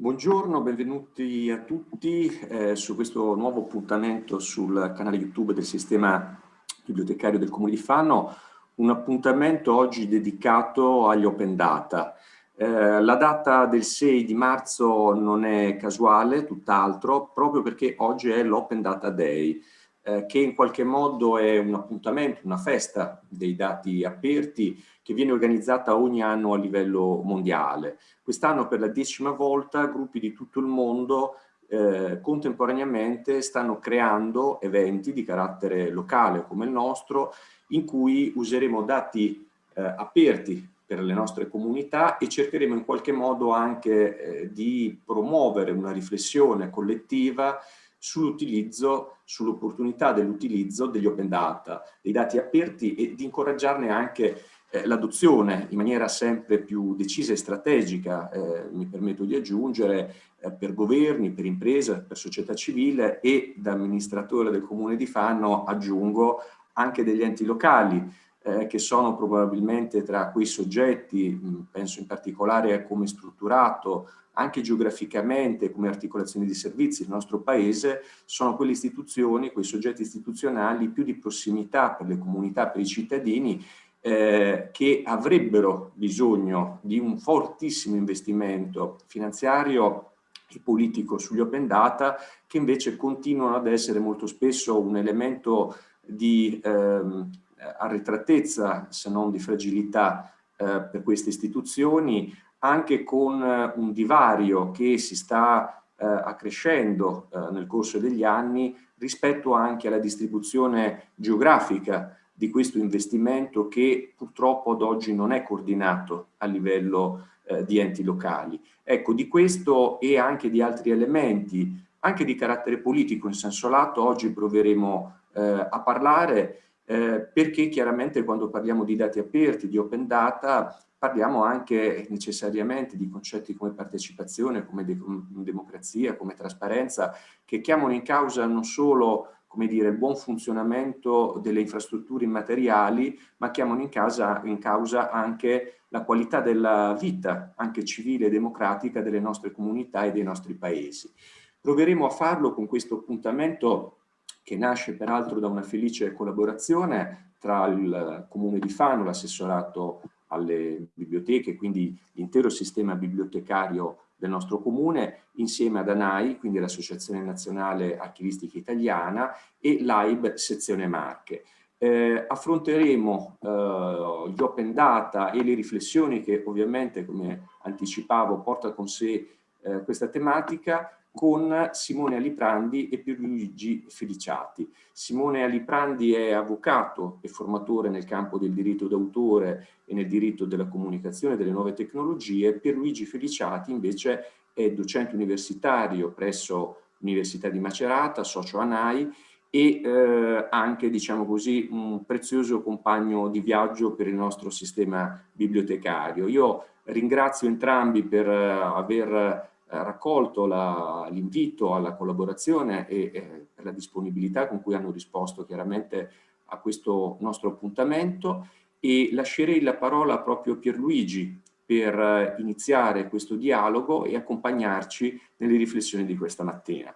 Buongiorno, benvenuti a tutti eh, su questo nuovo appuntamento sul canale YouTube del sistema bibliotecario del Comune di Fano, un appuntamento oggi dedicato agli open data. Eh, la data del 6 di marzo non è casuale, tutt'altro, proprio perché oggi è l'Open Data Day, eh, che in qualche modo è un appuntamento, una festa dei dati aperti che viene organizzata ogni anno a livello mondiale. Quest'anno per la decima volta gruppi di tutto il mondo eh, contemporaneamente stanno creando eventi di carattere locale come il nostro in cui useremo dati eh, aperti per le nostre comunità e cercheremo in qualche modo anche eh, di promuovere una riflessione collettiva sull'utilizzo, sull'opportunità dell'utilizzo degli open data, dei dati aperti e di incoraggiarne anche eh, l'adozione in maniera sempre più decisa e strategica, eh, mi permetto di aggiungere, eh, per governi, per imprese, per società civile e da amministratore del comune di Fano aggiungo anche degli enti locali eh, che sono probabilmente tra quei soggetti, penso in particolare a come è strutturato anche geograficamente come articolazione di servizi il nostro paese, sono quelle istituzioni, quei soggetti istituzionali più di prossimità per le comunità, per i cittadini eh, che avrebbero bisogno di un fortissimo investimento finanziario e politico sugli open data che invece continuano ad essere molto spesso un elemento di ehm, arretratezza se non di fragilità eh, per queste istituzioni anche con un divario che si sta eh, accrescendo eh, nel corso degli anni rispetto anche alla distribuzione geografica di questo investimento che purtroppo ad oggi non è coordinato a livello eh, di enti locali. Ecco, di questo e anche di altri elementi, anche di carattere politico in senso lato, oggi proveremo eh, a parlare eh, perché chiaramente quando parliamo di dati aperti, di open data, parliamo anche necessariamente di concetti come partecipazione, come de democrazia, come trasparenza, che chiamano in causa non solo come dire, il buon funzionamento delle infrastrutture immateriali, ma chiamano in, casa, in causa anche la qualità della vita, anche civile e democratica, delle nostre comunità e dei nostri paesi. Proveremo a farlo con questo appuntamento che nasce peraltro da una felice collaborazione tra il Comune di Fano, l'assessorato alle biblioteche, quindi l'intero sistema bibliotecario del nostro comune, insieme ad ANAI, quindi l'Associazione Nazionale Archivistica Italiana, e l'AIB Sezione Marche. Eh, affronteremo eh, gli open data e le riflessioni che ovviamente, come anticipavo, porta con sé eh, questa tematica con Simone Aliprandi e Pierluigi Feliciati. Simone Aliprandi è avvocato e formatore nel campo del diritto d'autore e nel diritto della comunicazione delle nuove tecnologie. Pierluigi Feliciati invece è docente universitario presso l'Università di Macerata, socio ANAI e eh, anche, diciamo così, un prezioso compagno di viaggio per il nostro sistema bibliotecario. Io ringrazio entrambi per eh, aver raccolto l'invito alla collaborazione e eh, per la disponibilità con cui hanno risposto chiaramente a questo nostro appuntamento e lascerei la parola proprio a Pierluigi per eh, iniziare questo dialogo e accompagnarci nelle riflessioni di questa mattina.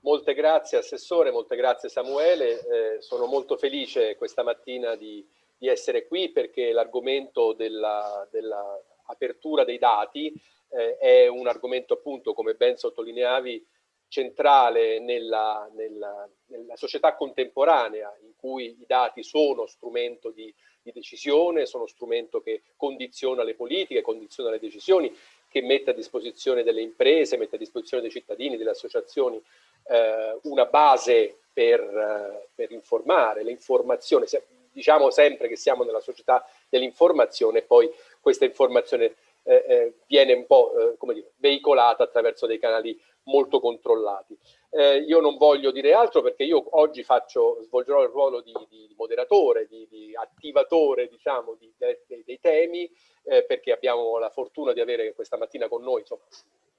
Molte grazie Assessore, molte grazie Samuele, eh, sono molto felice questa mattina di, di essere qui perché l'argomento dell'apertura della dei dati eh, è un argomento appunto, come ben sottolineavi, centrale nella, nella, nella, società contemporanea in cui i dati sono strumento di, di, decisione, sono strumento che condiziona le politiche, condiziona le decisioni, che mette a disposizione delle imprese, mette a disposizione dei cittadini, delle associazioni, eh, una base per, eh, per informare, l'informazione, diciamo sempre che siamo nella società dell'informazione, poi questa informazione eh, eh, viene un po' eh, dire, veicolata attraverso dei canali molto controllati. Eh, io non voglio dire altro perché io oggi faccio, svolgerò il ruolo di, di moderatore, di, di, attivatore diciamo, di, dei, dei temi, perché abbiamo la fortuna di avere questa mattina con noi insomma,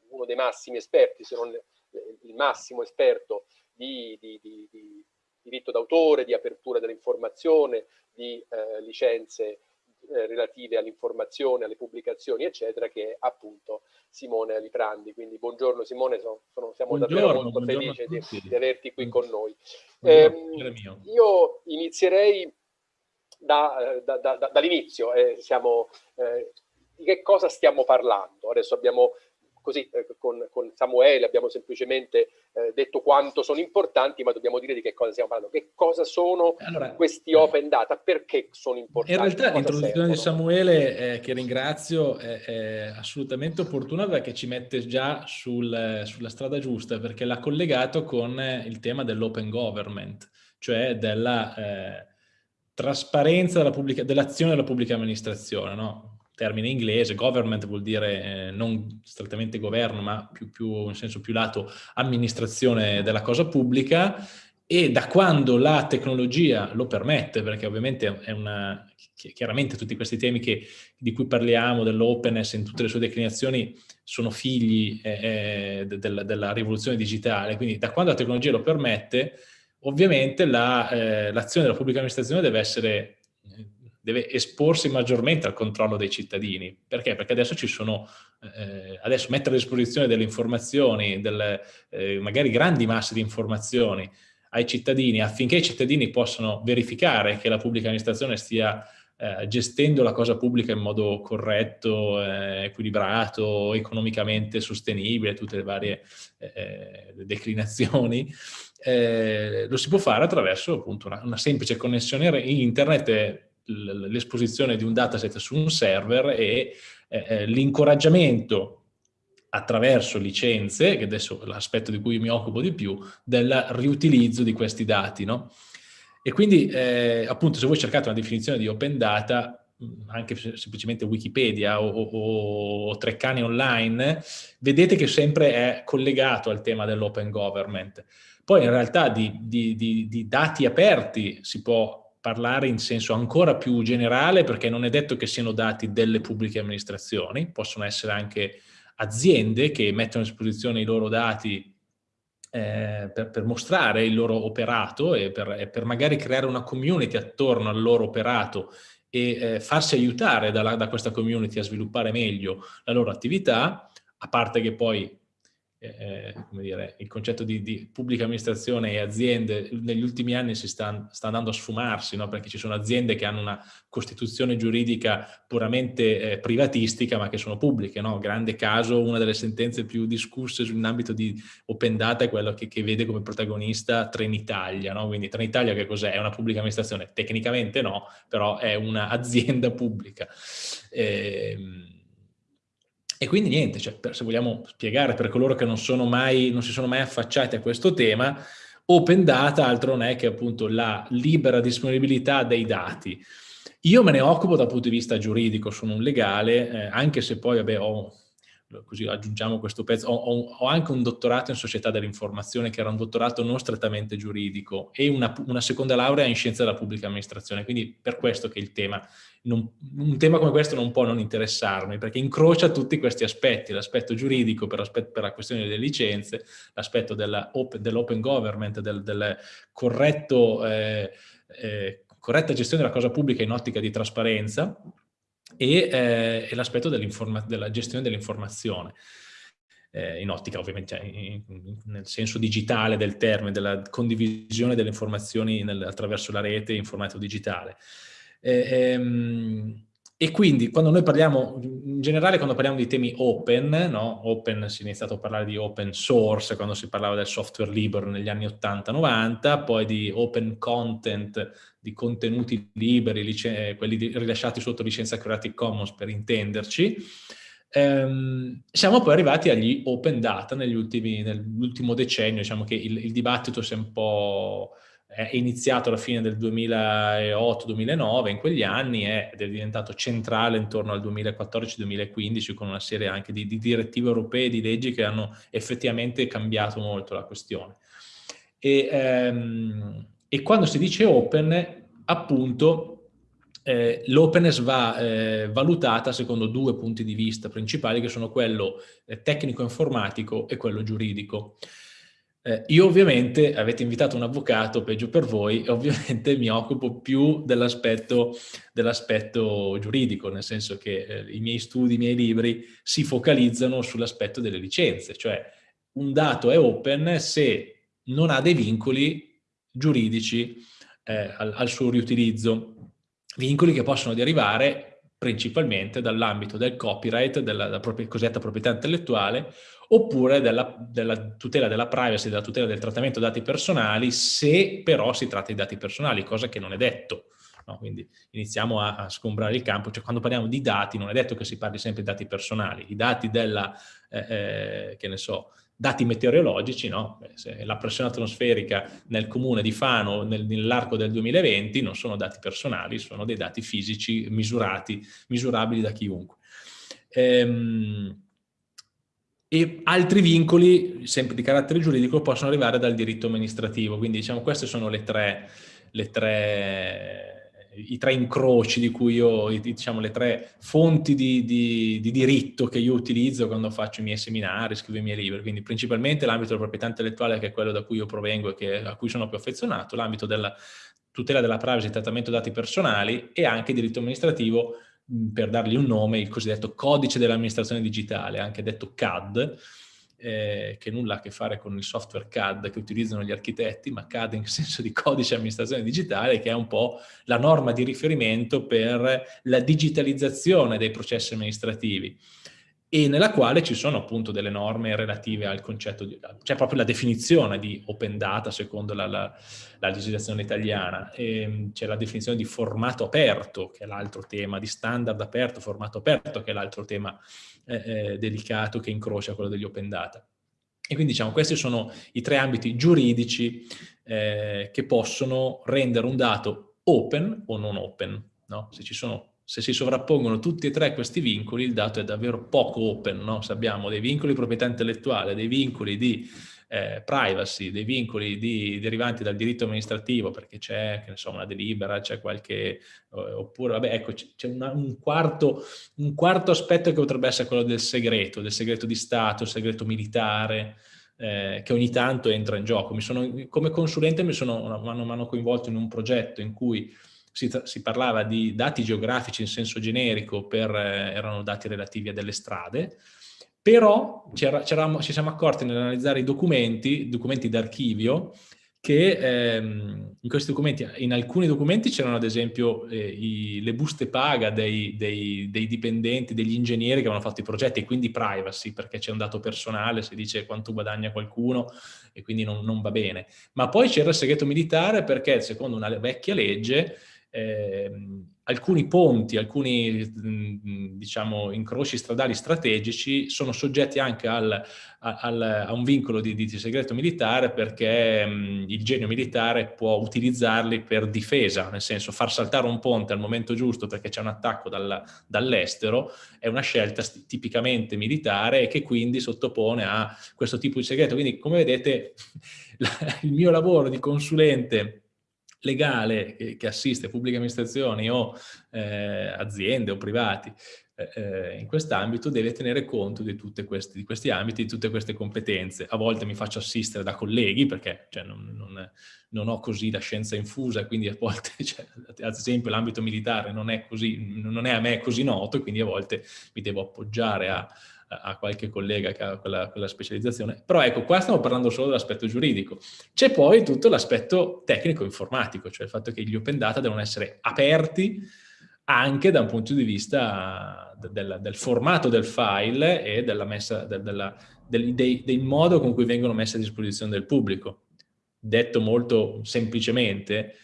uno dei massimi esperti, se non il massimo esperto di, diritto d'autore, di apertura dell'informazione, di eh, licenze eh, relative all'informazione, alle pubblicazioni, eccetera, che è appunto Simone Aliprandi. Quindi buongiorno Simone, sono, sono, siamo buongiorno, davvero molto felici di, di, averti qui con noi. Eh, io inizierei da, da, da, dall'inizio, eh, eh, di che cosa stiamo parlando? Adesso abbiamo così eh, con, con, Samuele abbiamo semplicemente eh, detto quanto sono importanti, ma dobbiamo dire di che cosa stiamo parlando. Che cosa sono allora, questi open data? Perché sono importanti? In realtà l'introduzione di Samuele, eh, che ringrazio, è, è, assolutamente opportuna perché ci mette già sul, sulla strada giusta, perché l'ha collegato con il tema dell'open government, cioè della eh, trasparenza dell'azione dell della pubblica amministrazione, no? Termine inglese, government vuol dire eh, non strettamente governo, ma più, più, in senso più lato amministrazione della cosa pubblica. E da quando la tecnologia lo permette, perché ovviamente è una, chiaramente tutti questi temi che, di cui parliamo, dell'openness in tutte le sue declinazioni, sono figli eh, eh della, della rivoluzione digitale, quindi da quando la tecnologia lo permette, ovviamente l'azione la, eh, della pubblica amministrazione deve essere deve esporsi maggiormente al controllo dei cittadini. Perché? Perché adesso ci sono, eh, adesso mettere a disposizione delle informazioni, delle, eh, magari grandi masse di informazioni ai cittadini affinché i cittadini possano verificare che la pubblica amministrazione stia eh, gestendo la cosa pubblica in modo corretto, eh, equilibrato, economicamente sostenibile, tutte le varie eh, declinazioni, eh, lo si può fare attraverso appunto una, una semplice connessione internet l'esposizione di un dataset su un server e eh, eh, l'incoraggiamento attraverso licenze, che adesso è l'aspetto di cui mi occupo di più, del riutilizzo di questi dati. No? E quindi, eh, appunto, se voi cercate una definizione di open data, anche semplicemente Wikipedia o, o, o Treccani online, vedete che sempre è collegato al tema dell'open government. Poi in realtà di, di, di, di dati aperti si può parlare in senso ancora più generale perché non è detto che siano dati delle pubbliche amministrazioni, possono essere anche aziende che mettono a disposizione i loro dati eh, per, per, mostrare il loro operato e per, e per, magari creare una community attorno al loro operato e eh, farsi aiutare da, da questa community a sviluppare meglio la loro attività, a parte che poi eh, come dire, il concetto di, di, pubblica amministrazione e aziende negli ultimi anni si sta, sta andando a sfumarsi, no? perché ci sono aziende che hanno una costituzione giuridica puramente eh, privatistica ma che sono pubbliche. No? Grande caso, una delle sentenze più discusse in ambito di open data è quello che, che vede come protagonista Trenitalia. No? Quindi Trenitalia che cos'è? È una pubblica amministrazione? Tecnicamente no, però è un'azienda pubblica. Eh, e quindi niente, cioè, per, se vogliamo spiegare per coloro che non, mai, non si sono mai affacciati a questo tema, open data altro non è che appunto la libera disponibilità dei dati. Io me ne occupo dal punto di vista giuridico, sono un legale, eh, anche se poi vabbè, ho così aggiungiamo questo pezzo, ho, ho, anche un dottorato in società dell'informazione che era un dottorato non strettamente giuridico e una, una, seconda laurea in scienza della pubblica amministrazione, quindi per questo che il tema, non, un tema come questo non può non interessarmi, perché incrocia tutti questi aspetti, l'aspetto giuridico per, per, la questione delle licenze, l'aspetto dell'open dell government, del, del corretto, eh, eh, corretta gestione della cosa pubblica in ottica di trasparenza, e, eh, e l'aspetto della gestione dell'informazione. Eh, in ottica ovviamente cioè, nel senso digitale del termine, della condivisione delle informazioni nel, attraverso la rete in formato digitale. Eh, ehm, e quindi quando noi parliamo, in generale quando parliamo di temi open, no? open si è iniziato a parlare di open source quando si parlava del software libero negli anni 80-90, poi di open content, di contenuti liberi, quelli rilasciati sotto licenza Creative Commons per intenderci, ehm, siamo poi arrivati agli open data nell'ultimo decennio, diciamo che il, il dibattito si è un po' è iniziato alla fine del 2008-2009, in quegli anni è, ed è diventato centrale intorno al 2014-2015 con una serie anche di, di direttive europee e di leggi che hanno effettivamente cambiato molto la questione. E, ehm, e quando si dice open, appunto, eh, l'openness va eh, valutata secondo due punti di vista principali che sono quello eh, tecnico-informatico e quello giuridico. Eh, io ovviamente, avete invitato un avvocato, peggio per voi, ovviamente mi occupo più dell'aspetto dell giuridico, nel senso che eh, i miei studi, i miei libri si focalizzano sull'aspetto delle licenze, cioè un dato è open se non ha dei vincoli giuridici eh, al, al suo riutilizzo, vincoli che possono derivare principalmente dall'ambito del copyright, della, della cosiddetta proprietà intellettuale, oppure della, della, tutela della privacy, della tutela del trattamento dati personali, se però si tratta di dati personali, cosa che non è detto. No? Quindi iniziamo a, a, sgombrare il campo, cioè quando parliamo di dati non è detto che si parli sempre di dati personali, i dati della, eh, eh, che ne so, dati meteorologici, no? la pressione atmosferica nel comune di Fano nel, nell'arco del 2020 non sono dati personali, sono dei dati fisici misurati, misurabili da chiunque. Ehm, e altri vincoli, sempre di carattere giuridico, possono arrivare dal diritto amministrativo, quindi diciamo queste sono le tre, le tre i tre incroci di cui io, diciamo le tre fonti di, di, di, diritto che io utilizzo quando faccio i miei seminari, scrivo i miei libri, quindi principalmente l'ambito della proprietà intellettuale che è quello da cui io provengo e che, a cui sono più affezionato, l'ambito della tutela della privacy e trattamento dati personali e anche diritto amministrativo per dargli un nome, il cosiddetto codice dell'amministrazione digitale, anche detto CAD, eh, che nulla ha a che fare con il software CAD che utilizzano gli architetti, ma CAD in senso di codice amministrazione digitale, che è un po' la norma di riferimento per la digitalizzazione dei processi amministrativi e nella quale ci sono appunto delle norme relative al concetto, di, cioè proprio la definizione di open data secondo la, la, la legislazione italiana, c'è la definizione di formato aperto, che è l'altro tema, di standard aperto, formato aperto, che è l'altro tema eh, eh, delicato che incrocia quello degli open data. E quindi diciamo questi sono i tre ambiti giuridici eh, che possono rendere un dato open o non open. No? Se ci sono se si sovrappongono tutti e tre questi vincoli, il dato è davvero poco open, no? Se abbiamo dei vincoli di proprietà intellettuale, dei vincoli di eh, privacy, dei vincoli di, derivanti dal diritto amministrativo, perché c'è, una delibera, c'è qualche... oppure, vabbè, ecco, c'è un, quarto, un quarto aspetto che potrebbe essere quello del segreto, del segreto di Stato, segreto militare, eh, che ogni tanto entra in gioco. Sono, come consulente mi sono mano a mano coinvolto in un progetto in cui si, si, parlava di dati geografici in senso generico, per, eh, erano dati relativi a delle strade, però ci siamo accorti nell'analizzare i documenti, documenti d'archivio, che ehm, in in alcuni documenti c'erano ad esempio eh, i, le buste paga dei, dei, dei, dipendenti, degli ingegneri che avevano fatto i progetti e quindi privacy perché c'è un dato personale, si dice quanto guadagna qualcuno e quindi non, non va bene. Ma poi c'era il segreto militare perché secondo una vecchia legge alcuni ponti, alcuni mh, diciamo, incroci stradali strategici sono soggetti anche al, al, a un vincolo di, di, segreto militare perché mh, il genio militare può utilizzarli per difesa, nel senso far saltare un ponte al momento giusto perché c'è un attacco dal, dall'estero è una scelta tipicamente militare e che quindi sottopone a questo tipo di segreto. Quindi come vedete il mio lavoro di consulente legale che, assiste pubbliche amministrazioni o eh, aziende o privati eh, eh in quest'ambito deve tenere conto di, questi, di questi ambiti, di tutte queste competenze. A volte mi faccio assistere da colleghi perché cioè, non, non, non, ho così la scienza infusa, quindi a volte, cioè, ad esempio l'ambito militare non è, così, non è a me così noto, quindi a volte mi devo appoggiare a, a qualche collega che ha quella, quella, specializzazione. Però ecco, qua stiamo parlando solo dell'aspetto giuridico. C'è poi tutto l'aspetto tecnico-informatico, cioè il fatto che gli open data devono essere aperti anche da un punto di vista del, del formato del file e della messa, del, della, del, dei, del modo con cui vengono messe a disposizione del pubblico. Detto molto semplicemente,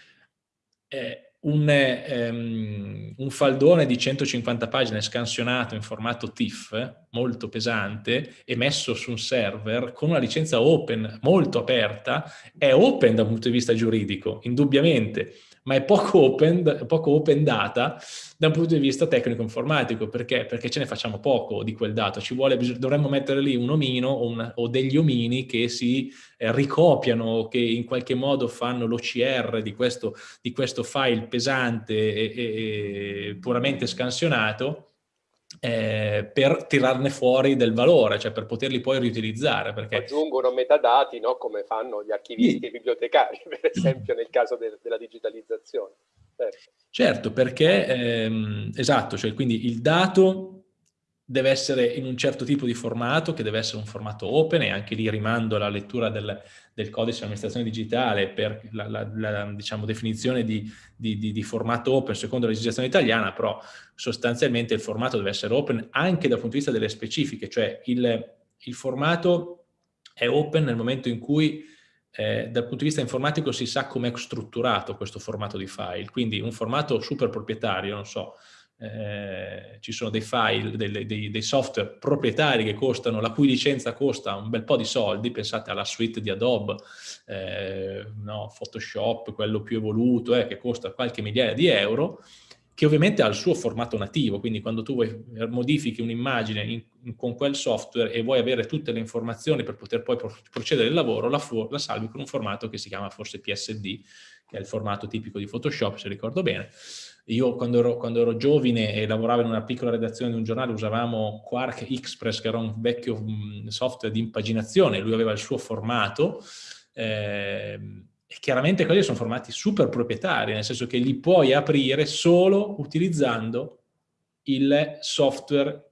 eh, un, ehm, un, faldone di 150 pagine scansionato in formato TIFF, molto pesante, e messo su un server con una licenza open molto aperta, è open da un punto di vista giuridico, indubbiamente, ma è poco open, poco open data da un punto di vista tecnico-informatico. Perché? Perché ce ne facciamo poco di quel dato. Ci vuole, dovremmo mettere lì un omino o, una, o degli omini che si eh, ricopiano, che in qualche modo fanno l'OCR di questo, di questo file pesante e, e, e puramente scansionato eh, per tirarne fuori del valore, cioè per poterli poi riutilizzare. Perché... Aggiungono metadati, no? come fanno gli archivisti sì. e i bibliotecari, per esempio nel caso de della digitalizzazione. Certo, certo perché, ehm, esatto, cioè quindi il dato deve essere in un certo tipo di formato, che deve essere un formato open, e anche lì rimando alla lettura del, del codice di amministrazione digitale per la, la, la diciamo, definizione di, di, di, di, formato open secondo la legislazione italiana, però sostanzialmente il formato deve essere open anche dal punto di vista delle specifiche, cioè il, il formato è open nel momento in cui eh, dal punto di vista informatico si sa come è strutturato questo formato di file, quindi un formato super proprietario, non so, eh, ci sono dei file, dei, dei, dei, software proprietari che costano, la cui licenza costa un bel po' di soldi, pensate alla suite di Adobe, eh, no, Photoshop, quello più evoluto, eh, che costa qualche migliaia di euro, che ovviamente ha il suo formato nativo, quindi quando tu eh, modifichi un'immagine in, in, con quel software e vuoi avere tutte le informazioni per poter poi procedere il lavoro, la, la salvi con un formato che si chiama forse PSD, che è il formato tipico di Photoshop, se ricordo bene, io quando ero, quando ero, giovane e lavoravo in una piccola redazione di un giornale usavamo Quark Express, che era un vecchio mm, software di impaginazione, lui aveva il suo formato, eh, e chiaramente quelli sono formati super proprietari, nel senso che li puoi aprire solo utilizzando il software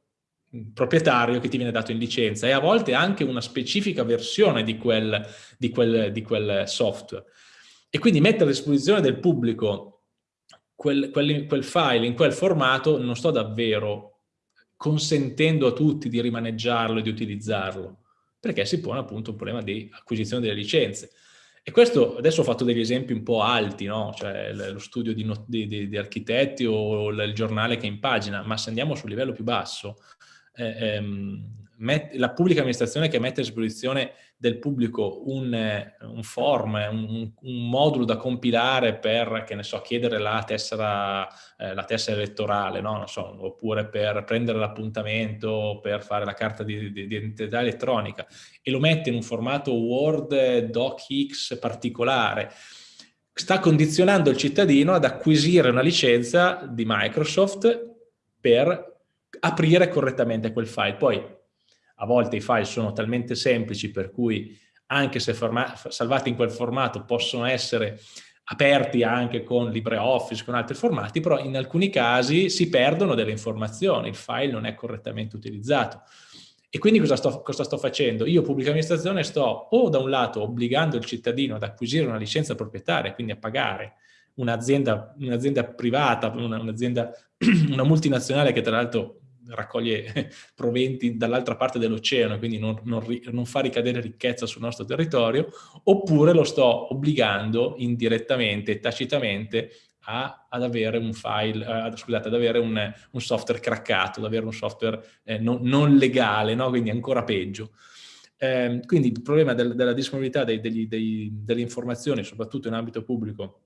proprietario che ti viene dato in licenza e a volte anche una specifica versione di quel, di quel, di quel software. E quindi mettere a disposizione del pubblico quel, quel, quel file in quel formato non sto davvero consentendo a tutti di rimaneggiarlo e di utilizzarlo, perché si pone appunto un problema di acquisizione delle licenze. E questo, adesso ho fatto degli esempi un po' alti, no? cioè lo studio di, di, di, di architetti o il giornale che impagina, ma se andiamo sul livello più basso, eh, ehm, la pubblica amministrazione che mette a disposizione del pubblico un, un form, un, un, modulo da compilare per, che ne so, chiedere la tessera, eh, la tessera elettorale, no? so, oppure per prendere l'appuntamento, per fare la carta di, di, di, identità elettronica e lo mette in un formato Word DocX particolare, sta condizionando il cittadino ad acquisire una licenza di Microsoft per aprire correttamente quel file. Poi a volte i file sono talmente semplici per cui anche se salvati in quel formato possono essere aperti anche con LibreOffice, con altri formati, però in alcuni casi si perdono delle informazioni, il file non è correttamente utilizzato. E quindi cosa sto, cosa sto facendo? Io, pubblica amministrazione, sto o da un lato obbligando il cittadino ad acquisire una licenza proprietaria, quindi a pagare un'azienda un privata, un'azienda, una, multinazionale che tra l'altro raccoglie proventi dall'altra parte dell'oceano, quindi non, non, non, fa ricadere ricchezza sul nostro territorio, oppure lo sto obbligando indirettamente, tacitamente, a, ad avere un file, uh, scusate, ad avere un, un, software craccato, ad avere un software eh, non, non, legale, no? quindi ancora peggio. Eh, quindi il problema del, della disponibilità dei, degli, dei, delle informazioni, soprattutto in ambito pubblico,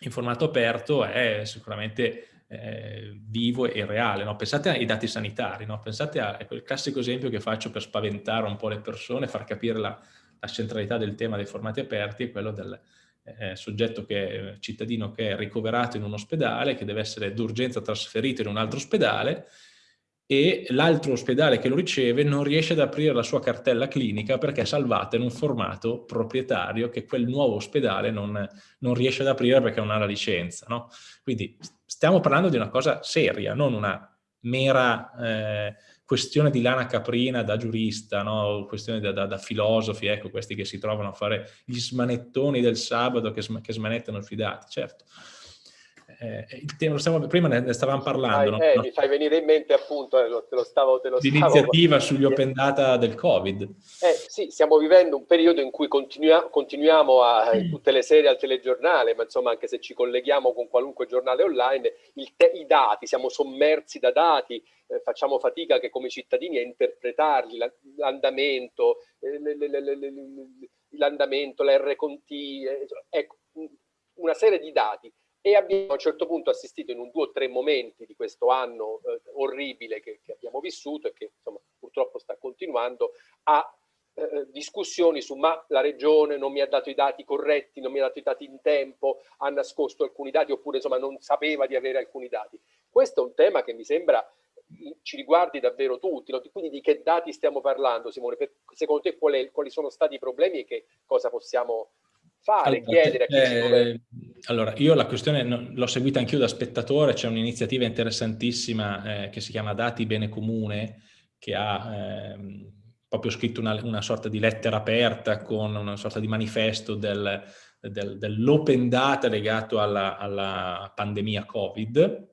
in formato aperto, è sicuramente eh, vivo e reale. No? Pensate ai dati sanitari, no? pensate a quel classico esempio che faccio per spaventare un po' le persone, far capire la, la centralità del tema dei formati aperti, è quello del eh, soggetto che, cittadino che è ricoverato in un ospedale, che deve essere d'urgenza trasferito in un altro ospedale, e l'altro ospedale che lo riceve non riesce ad aprire la sua cartella clinica perché è salvata in un formato proprietario che quel nuovo ospedale non, non riesce ad aprire perché non ha la licenza. No? Quindi stiamo parlando di una cosa seria, non una mera eh, questione di lana caprina da giurista, no? questione da, da, da, filosofi, ecco, questi che si trovano a fare gli smanettoni del sabato che, sm che smanettano sui dati, certo eh, il tema, stiamo, prima ne stavamo parlando. No? eh, mi fai venire in mente appunto, eh, te lo stavo... Te lo L'iniziativa sugli open data del Covid. Eh, sì, stiamo vivendo un periodo in cui continua, continuiamo a, mm. tutte le sere al telegiornale, ma insomma anche se ci colleghiamo con qualunque giornale online, i dati, siamo sommersi da dati, eh, facciamo fatica che come cittadini a interpretarli, l'andamento, eh, l'andamento, la R con T, eh, ecco, una serie di dati e abbiamo a un certo punto assistito in un due o tre momenti di questo anno eh, orribile che, che, abbiamo vissuto e che insomma, purtroppo sta continuando a eh, discussioni su ma la regione non mi ha dato i dati corretti, non mi ha dato i dati in tempo, ha nascosto alcuni dati oppure insomma non sapeva di avere alcuni dati. Questo è un tema che mi sembra ci riguardi davvero tutti. No? Quindi di che dati stiamo parlando, Simone? Per, secondo te quali, quali sono stati i problemi e che cosa possiamo fare, allora, chiedere a chi eh, Allora, io la questione l'ho seguita anch'io da spettatore, c'è un'iniziativa interessantissima eh, che si chiama Dati Bene Comune, che ha eh, proprio scritto una, una, sorta di lettera aperta con una sorta di manifesto del, del, dell'open data legato alla, alla pandemia Covid,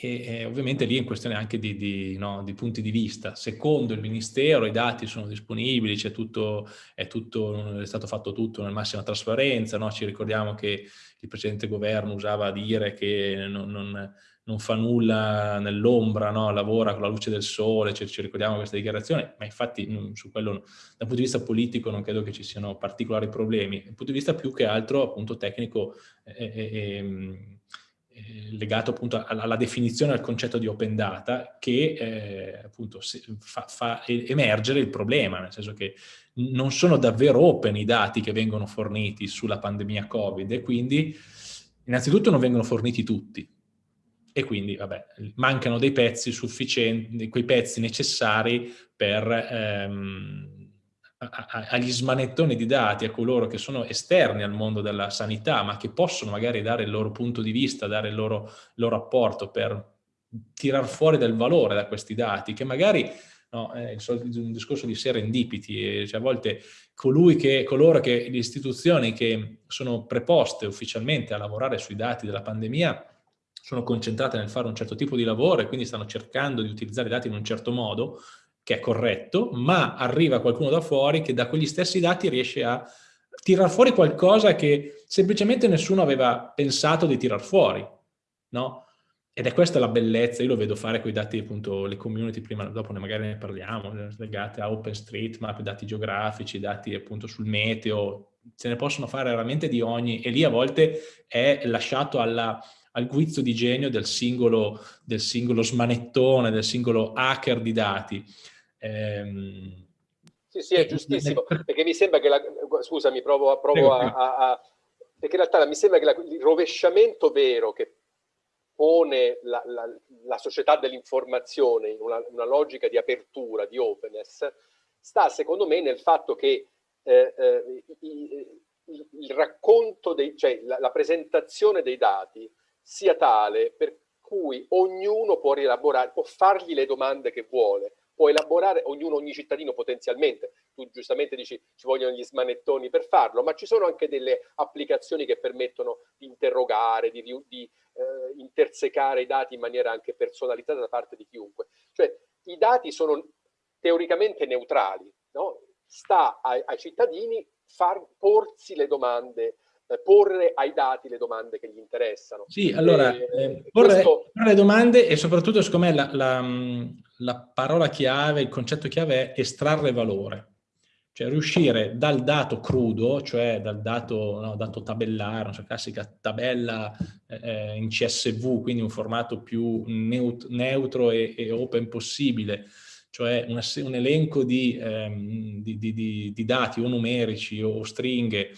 e, e, ovviamente lì è in questione anche di, di, no, di, punti di vista. Secondo il Ministero i dati sono disponibili, è, tutto, è, tutto, è stato fatto tutto nella massima trasparenza, no? ci ricordiamo che il precedente governo usava dire che non, non, non fa nulla nell'ombra, no? lavora con la luce del sole, ci, ci ricordiamo questa dichiarazione, ma infatti su quello dal punto di vista politico non credo che ci siano particolari problemi, dal punto di vista più che altro appunto tecnico e, e, eh, legato appunto alla, definizione del concetto di open data che eh, appunto fa, fa, emergere il problema, nel senso che non sono davvero open i dati che vengono forniti sulla pandemia Covid e quindi innanzitutto non vengono forniti tutti. E quindi vabbè, mancano dei pezzi sufficienti, quei pezzi necessari per ehm, agli smanettoni di dati, a coloro che sono esterni al mondo della sanità, ma che possono magari dare il loro punto di vista, dare il loro, il loro apporto per tirar fuori del valore da questi dati, che magari no, è un discorso di serendipiti, cioè a volte colui che, coloro che, le istituzioni che sono preposte ufficialmente a lavorare sui dati della pandemia sono concentrate nel fare un certo tipo di lavoro e quindi stanno cercando di utilizzare i dati in un certo modo, che è corretto, ma arriva qualcuno da fuori che da quegli stessi dati riesce a tirar fuori qualcosa che semplicemente nessuno aveva pensato di tirar fuori, no? Ed è questa la bellezza, io lo vedo fare con i dati, appunto, le community, prima dopo ne magari ne parliamo, legate a OpenStreetMap, dati geografici, dati appunto sul meteo, se ne possono fare veramente di ogni, e lì a volte è lasciato alla, al guizzo di genio del singolo, del singolo smanettone, del singolo hacker di dati. Ehm, sì, sì, è giustissimo, perché mi sembra che la... Scusami, provo, provo a, a, a, Perché in realtà mi sembra che la, il rovesciamento vero che pone la, la, società dell'informazione in una, una, logica di apertura, di openness, sta secondo me nel fatto che eh, eh, il, il, racconto, dei, cioè la, la presentazione dei dati sia tale per cui ognuno può rielaborare, può fargli le domande che vuole, può elaborare ognuno, ogni cittadino potenzialmente, tu giustamente dici ci vogliono gli smanettoni per farlo, ma ci sono anche delle applicazioni che permettono di interrogare, di, di eh, intersecare i dati in maniera anche personalizzata da parte di chiunque. Cioè i dati sono teoricamente neutrali, no? sta ai, ai cittadini far porsi le domande porre ai dati le domande che gli interessano. Sì, allora, e, eh, porre, questo... porre, le domande e soprattutto, secondo me, la, la, la, parola chiave, il concetto chiave è estrarre valore. Cioè riuscire dal dato crudo, cioè dal dato, no, dato tabellare, una classica tabella eh, in CSV, quindi un formato più neut neutro e, e, open possibile, cioè una, un elenco di, ehm, di, di, di, dati o numerici o stringhe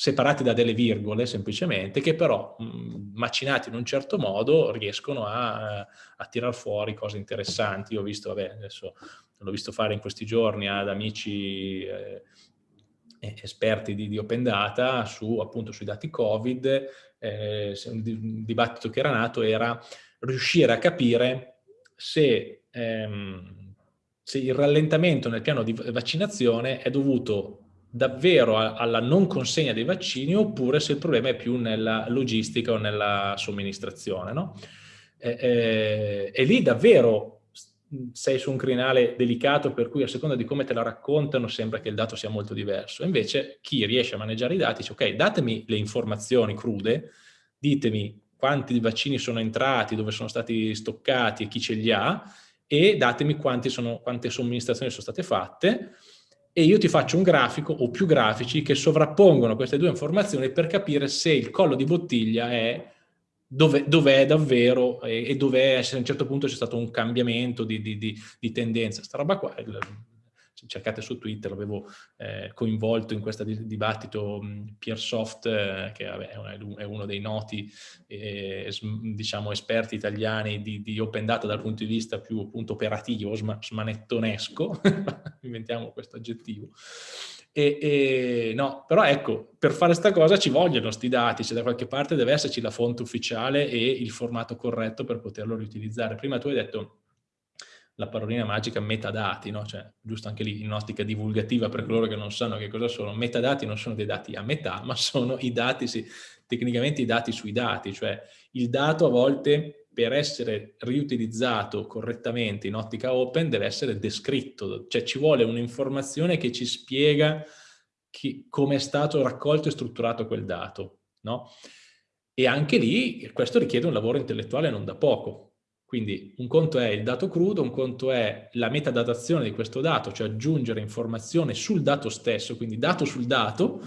separati da delle virgole semplicemente, che però mh, macinati in un certo modo riescono a, a tirar fuori cose interessanti. Io ho visto, vabbè, adesso l'ho visto fare in questi giorni ad amici eh, esperti di, di, Open Data su, appunto sui dati Covid, eh, un dibattito che era nato era riuscire a capire se, ehm, se il rallentamento nel piano di vaccinazione è dovuto davvero alla non consegna dei vaccini oppure se il problema è più nella logistica o nella somministrazione. No? E, e, e, lì davvero sei su un crinale delicato per cui a seconda di come te la raccontano sembra che il dato sia molto diverso. Invece chi riesce a maneggiare i dati dice ok, datemi le informazioni crude, ditemi quanti vaccini sono entrati, dove sono stati stoccati e chi ce li ha e datemi sono, quante somministrazioni sono state fatte e io ti faccio un grafico o più grafici che sovrappongono queste due informazioni per capire se il collo di bottiglia è dove, dove è davvero e, e dove è, se a un certo punto c'è stato un cambiamento di, di, di, di tendenza. Sta roba qua, cercate su Twitter, l'avevo eh, coinvolto in questo dibattito Piersoft, eh, che vabbè, è uno dei noti eh, diciamo, esperti italiani di, di, open data dal punto di vista più appunto operativo, sma, smanettonesco, inventiamo questo aggettivo. E, e, no, però ecco, per fare questa cosa ci vogliono questi dati, cioè da qualche parte deve esserci la fonte ufficiale e il formato corretto per poterlo riutilizzare. Prima tu hai detto la parolina magica metadati, no? cioè, giusto anche lì in ottica divulgativa per coloro che non sanno che cosa sono, metadati non sono dei dati a metà, ma sono i dati, sì, tecnicamente i dati sui dati, cioè il dato a volte per essere riutilizzato correttamente in ottica open deve essere descritto, cioè ci vuole un'informazione che ci spiega come è stato raccolto e strutturato quel dato, no? E anche lì questo richiede un lavoro intellettuale non da poco. Quindi un conto è il dato crudo, un conto è la metadatazione di questo dato, cioè aggiungere informazione sul dato stesso, quindi dato sul dato,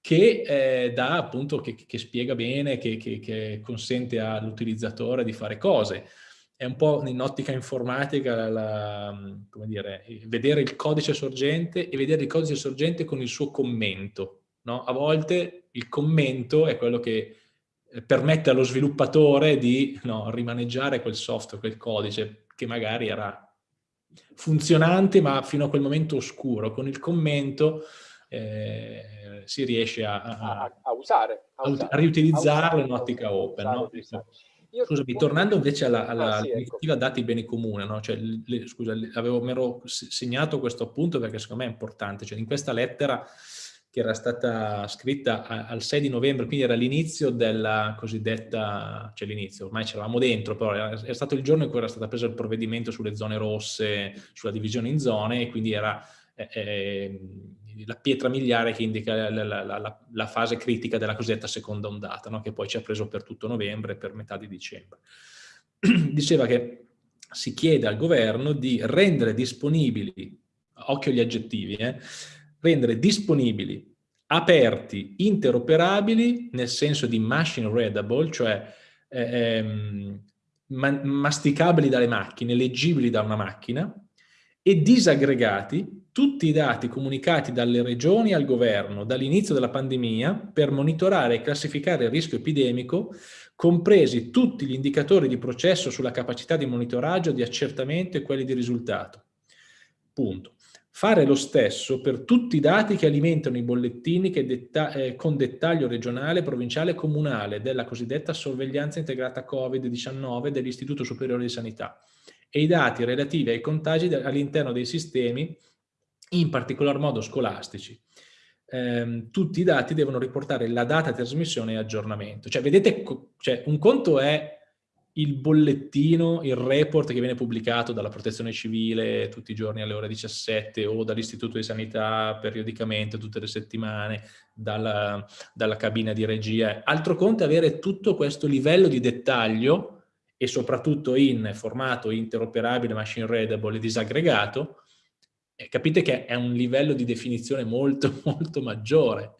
che eh, dà appunto, che, che, spiega bene, che, che consente all'utilizzatore di fare cose. È un po' in ottica informatica, la, dire, vedere il codice sorgente e vedere il codice sorgente con il suo commento. No? A volte il commento è quello che permette allo sviluppatore di no, rimaneggiare quel software, quel codice, che magari era funzionante ma fino a quel momento oscuro. Con il commento eh, si riesce a, a, a, usare, a, usare, a riutilizzarlo in ottica open. No? Io Scusami, tornando invece alla, alla ah, sì, ecco. dati beni comune, no? cioè, le, scusa, avevo, mi ero segnato questo appunto perché secondo me è importante, cioè in questa lettera che era stata scritta al 6 di novembre, quindi era l'inizio della cosiddetta, cioè l'inizio, ormai c'eravamo dentro, però è stato il giorno in cui era stato preso il provvedimento sulle zone rosse, sulla divisione in zone, e quindi era eh, eh la pietra miliare che indica la, la, la, la, fase critica della cosiddetta seconda ondata, no? che poi ci ha preso per tutto novembre e per metà di dicembre. Diceva che si chiede al governo di rendere disponibili, occhio agli aggettivi, eh, rendere disponibili, aperti, interoperabili, nel senso di machine readable, cioè eh, ehm, masticabili dalle macchine, leggibili da una macchina, e disaggregati tutti i dati comunicati dalle regioni al governo dall'inizio della pandemia per monitorare e classificare il rischio epidemico, compresi tutti gli indicatori di processo sulla capacità di monitoraggio, di accertamento e quelli di risultato. Punto. Fare lo stesso per tutti i dati che alimentano i bollettini che detta eh, con dettaglio regionale, provinciale e comunale della cosiddetta sorveglianza integrata Covid-19 dell'Istituto Superiore di Sanità e i dati relativi ai contagi all'interno dei sistemi, in particolar modo scolastici. Eh, tutti i dati devono riportare la data di trasmissione e aggiornamento. Cioè, vedete, cioè, un conto è il bollettino, il report che viene pubblicato dalla protezione civile tutti i giorni alle ore 17 o dall'istituto di sanità periodicamente tutte le settimane, dalla, dalla cabina di regia. Altro conto è avere tutto questo livello di dettaglio e soprattutto in formato interoperabile, machine readable e disaggregato, eh, capite che è un livello di definizione molto, molto maggiore.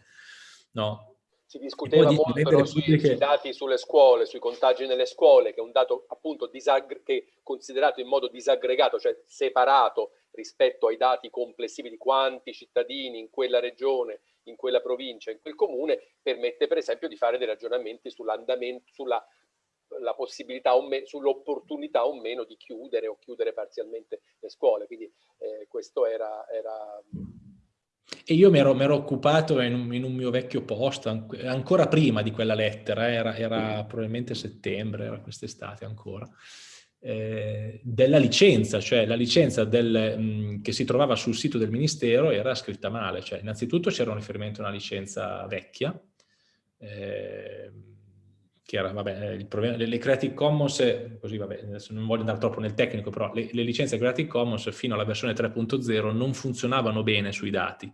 No? Si discuteva molto sui, che... dati sulle scuole, sui contagi nelle scuole, che è un dato appunto che considerato in modo disaggregato, cioè separato rispetto ai dati complessivi di quanti cittadini in quella regione, in quella provincia, in quel comune, permette per esempio di fare dei ragionamenti sull'andamento, sulla la possibilità sull'opportunità o meno di chiudere o chiudere parzialmente le scuole. Quindi eh, questo era, era... E io mi ero, mi ero occupato in un, in un, mio vecchio posto, ancora prima di quella lettera, era, era probabilmente settembre, era quest'estate ancora, eh, della licenza, cioè la licenza del, mh, che si trovava sul sito del Ministero era scritta male. Cioè, innanzitutto c'era un riferimento a una licenza vecchia, eh, che vabbè, il problema, le, le Creative Commons, così vabbè, adesso non voglio andare troppo nel tecnico, però le, le licenze Creative Commons fino alla versione 3.0 non funzionavano bene sui dati,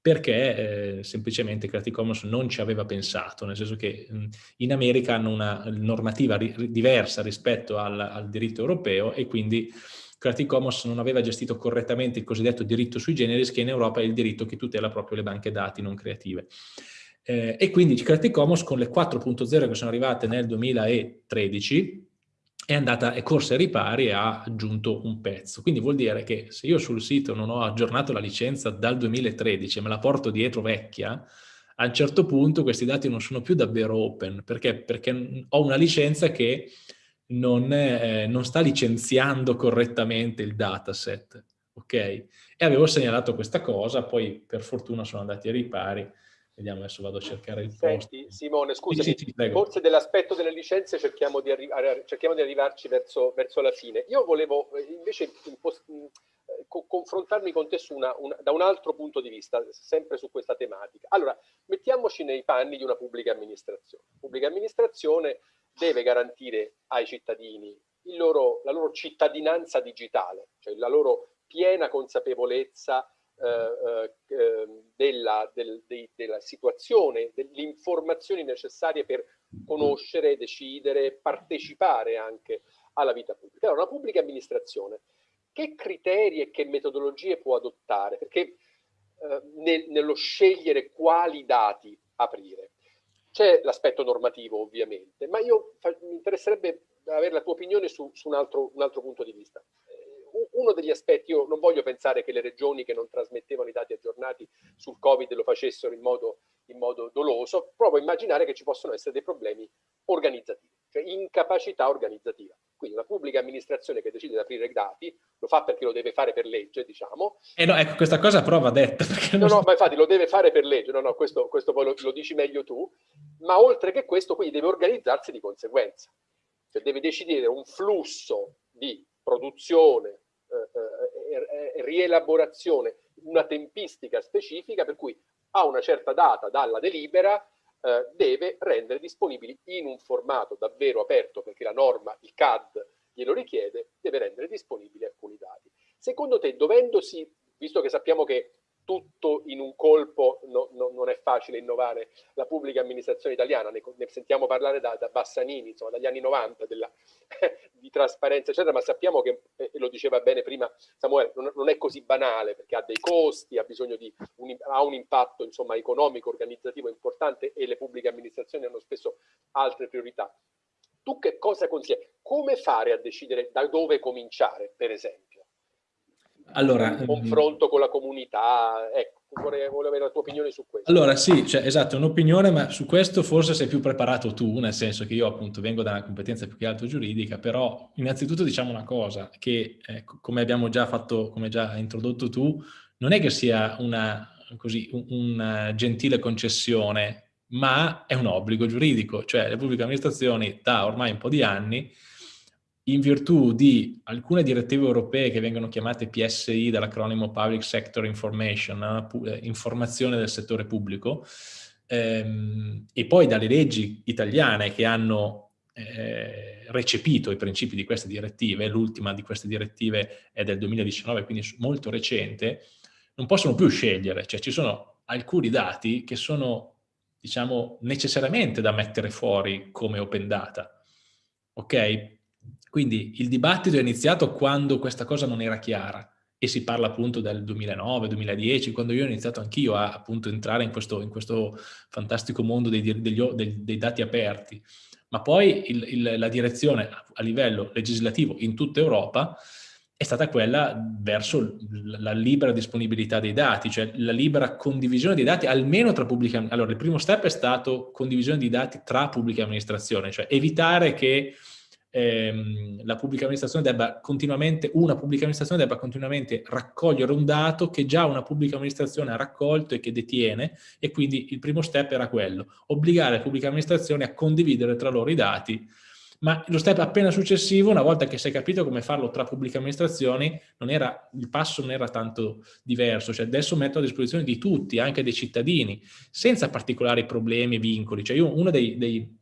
perché eh, semplicemente Creative Commons non ci aveva pensato, nel senso che mh, in America hanno una normativa ri diversa rispetto al, al diritto europeo e quindi Creative Commons non aveva gestito correttamente il cosiddetto diritto sui generis, che in Europa è il diritto che tutela proprio le banche dati non creative. Eh, e quindi Creative Commons con le 4.0 che sono arrivate nel 2013 è andata, è corsa ai ripari e ha aggiunto un pezzo. Quindi vuol dire che se io sul sito non ho aggiornato la licenza dal 2013 e me la porto dietro vecchia, a un certo punto questi dati non sono più davvero open. Perché? Perché ho una licenza che non, è, non sta licenziando correttamente il dataset. Ok? E avevo segnalato questa cosa, poi per fortuna sono andati ai ripari Vediamo, adesso vado a cercare il post. Senti, Simone, scusami, sì, sì, forse dell'aspetto delle licenze cerchiamo di, cerchiamo di arrivarci verso, verso, la fine. Io volevo eh, invece eh, confrontarmi con te una, una, da un altro punto di vista, sempre su questa tematica. Allora, mettiamoci nei panni di una pubblica amministrazione. La pubblica amministrazione deve garantire ai cittadini loro, la loro cittadinanza digitale, cioè la loro piena consapevolezza della, del, de, della, situazione, delle informazioni necessarie per conoscere, decidere, partecipare anche alla vita pubblica. Allora, una pubblica amministrazione, che criteri e che metodologie può adottare? Perché eh, nel, nello scegliere quali dati aprire. C'è l'aspetto normativo ovviamente, ma io mi interesserebbe avere la tua opinione su, su un, altro, un altro punto di vista uno degli aspetti, io non voglio pensare che le regioni che non trasmettevano i dati aggiornati sul Covid lo facessero in modo, in modo doloso, provo a immaginare che ci possono essere dei problemi organizzativi, cioè incapacità organizzativa. Quindi una pubblica amministrazione che decide di aprire i dati lo fa perché lo deve fare per legge, diciamo. E eh no, ecco, questa cosa prova detta. No, no, ma infatti lo deve fare per legge, no, no, questo, questo poi lo, lo dici meglio tu, ma oltre che questo, quindi deve organizzarsi di conseguenza. Cioè deve decidere un flusso di produzione, eh, eh, eh, rielaborazione, una tempistica specifica per cui a una certa data dalla delibera eh, deve rendere disponibili in un formato davvero aperto, perché la norma, il CAD, glielo richiede, deve rendere disponibili alcuni dati. Secondo te, dovendosi, visto che sappiamo che tutto in un colpo no, no, non è facile innovare la pubblica amministrazione italiana, ne, ne sentiamo parlare da, da, Bassanini, insomma dagli anni 90 della, di trasparenza eccetera, ma sappiamo che, e lo diceva bene prima Samuele, non, non, è così banale perché ha dei costi, ha bisogno di un, ha un impatto insomma economico, organizzativo importante e le pubbliche amministrazioni hanno spesso altre priorità. Tu che cosa consigli? Come fare a decidere da dove cominciare, per esempio? Allora, un confronto con la comunità, ecco, vorrei, vorrei, avere la tua opinione su questo. Allora sì, cioè, esatto, un'opinione, ma su questo forse sei più preparato tu, nel senso che io appunto vengo da una competenza più che altro giuridica, però innanzitutto diciamo una cosa, che eh, come abbiamo già fatto, come già introdotto tu, non è che sia una, così, una gentile concessione, ma è un obbligo giuridico, cioè le pubbliche amministrazioni da ormai un po' di anni in virtù di alcune direttive europee che vengono chiamate PSI dall'acronimo Public Sector Information, eh, informazione del settore pubblico, ehm, e poi dalle leggi italiane che hanno eh, recepito i principi di queste direttive, l'ultima di queste direttive è del 2019, quindi molto recente, non possono più scegliere, cioè ci sono alcuni dati che sono, diciamo, necessariamente da mettere fuori come open data, ok? Quindi il dibattito è iniziato quando questa cosa non era chiara e si parla appunto del 2009-2010, quando io ho iniziato anch'io a appunto entrare in questo, in questo fantastico mondo dei, degli, dei, dei, dati aperti. Ma poi il, il, la direzione a livello legislativo in tutta Europa è stata quella verso la libera disponibilità dei dati, cioè la libera condivisione dei dati almeno tra pubbliche amministrazioni. Allora, il primo step è stato condivisione di dati tra pubbliche amministrazioni, cioè evitare che ehm, la pubblica amministrazione debba continuamente, una pubblica amministrazione debba continuamente raccogliere un dato che già una pubblica amministrazione ha raccolto e che detiene e quindi il primo step era quello, obbligare le pubbliche amministrazioni a condividere tra loro i dati ma lo step appena successivo, una volta che si è capito come farlo tra pubbliche amministrazioni, era, il passo non era tanto diverso, cioè adesso metto a disposizione di tutti, anche dei cittadini, senza particolari problemi e vincoli. Cioè io uno dei, dei, de,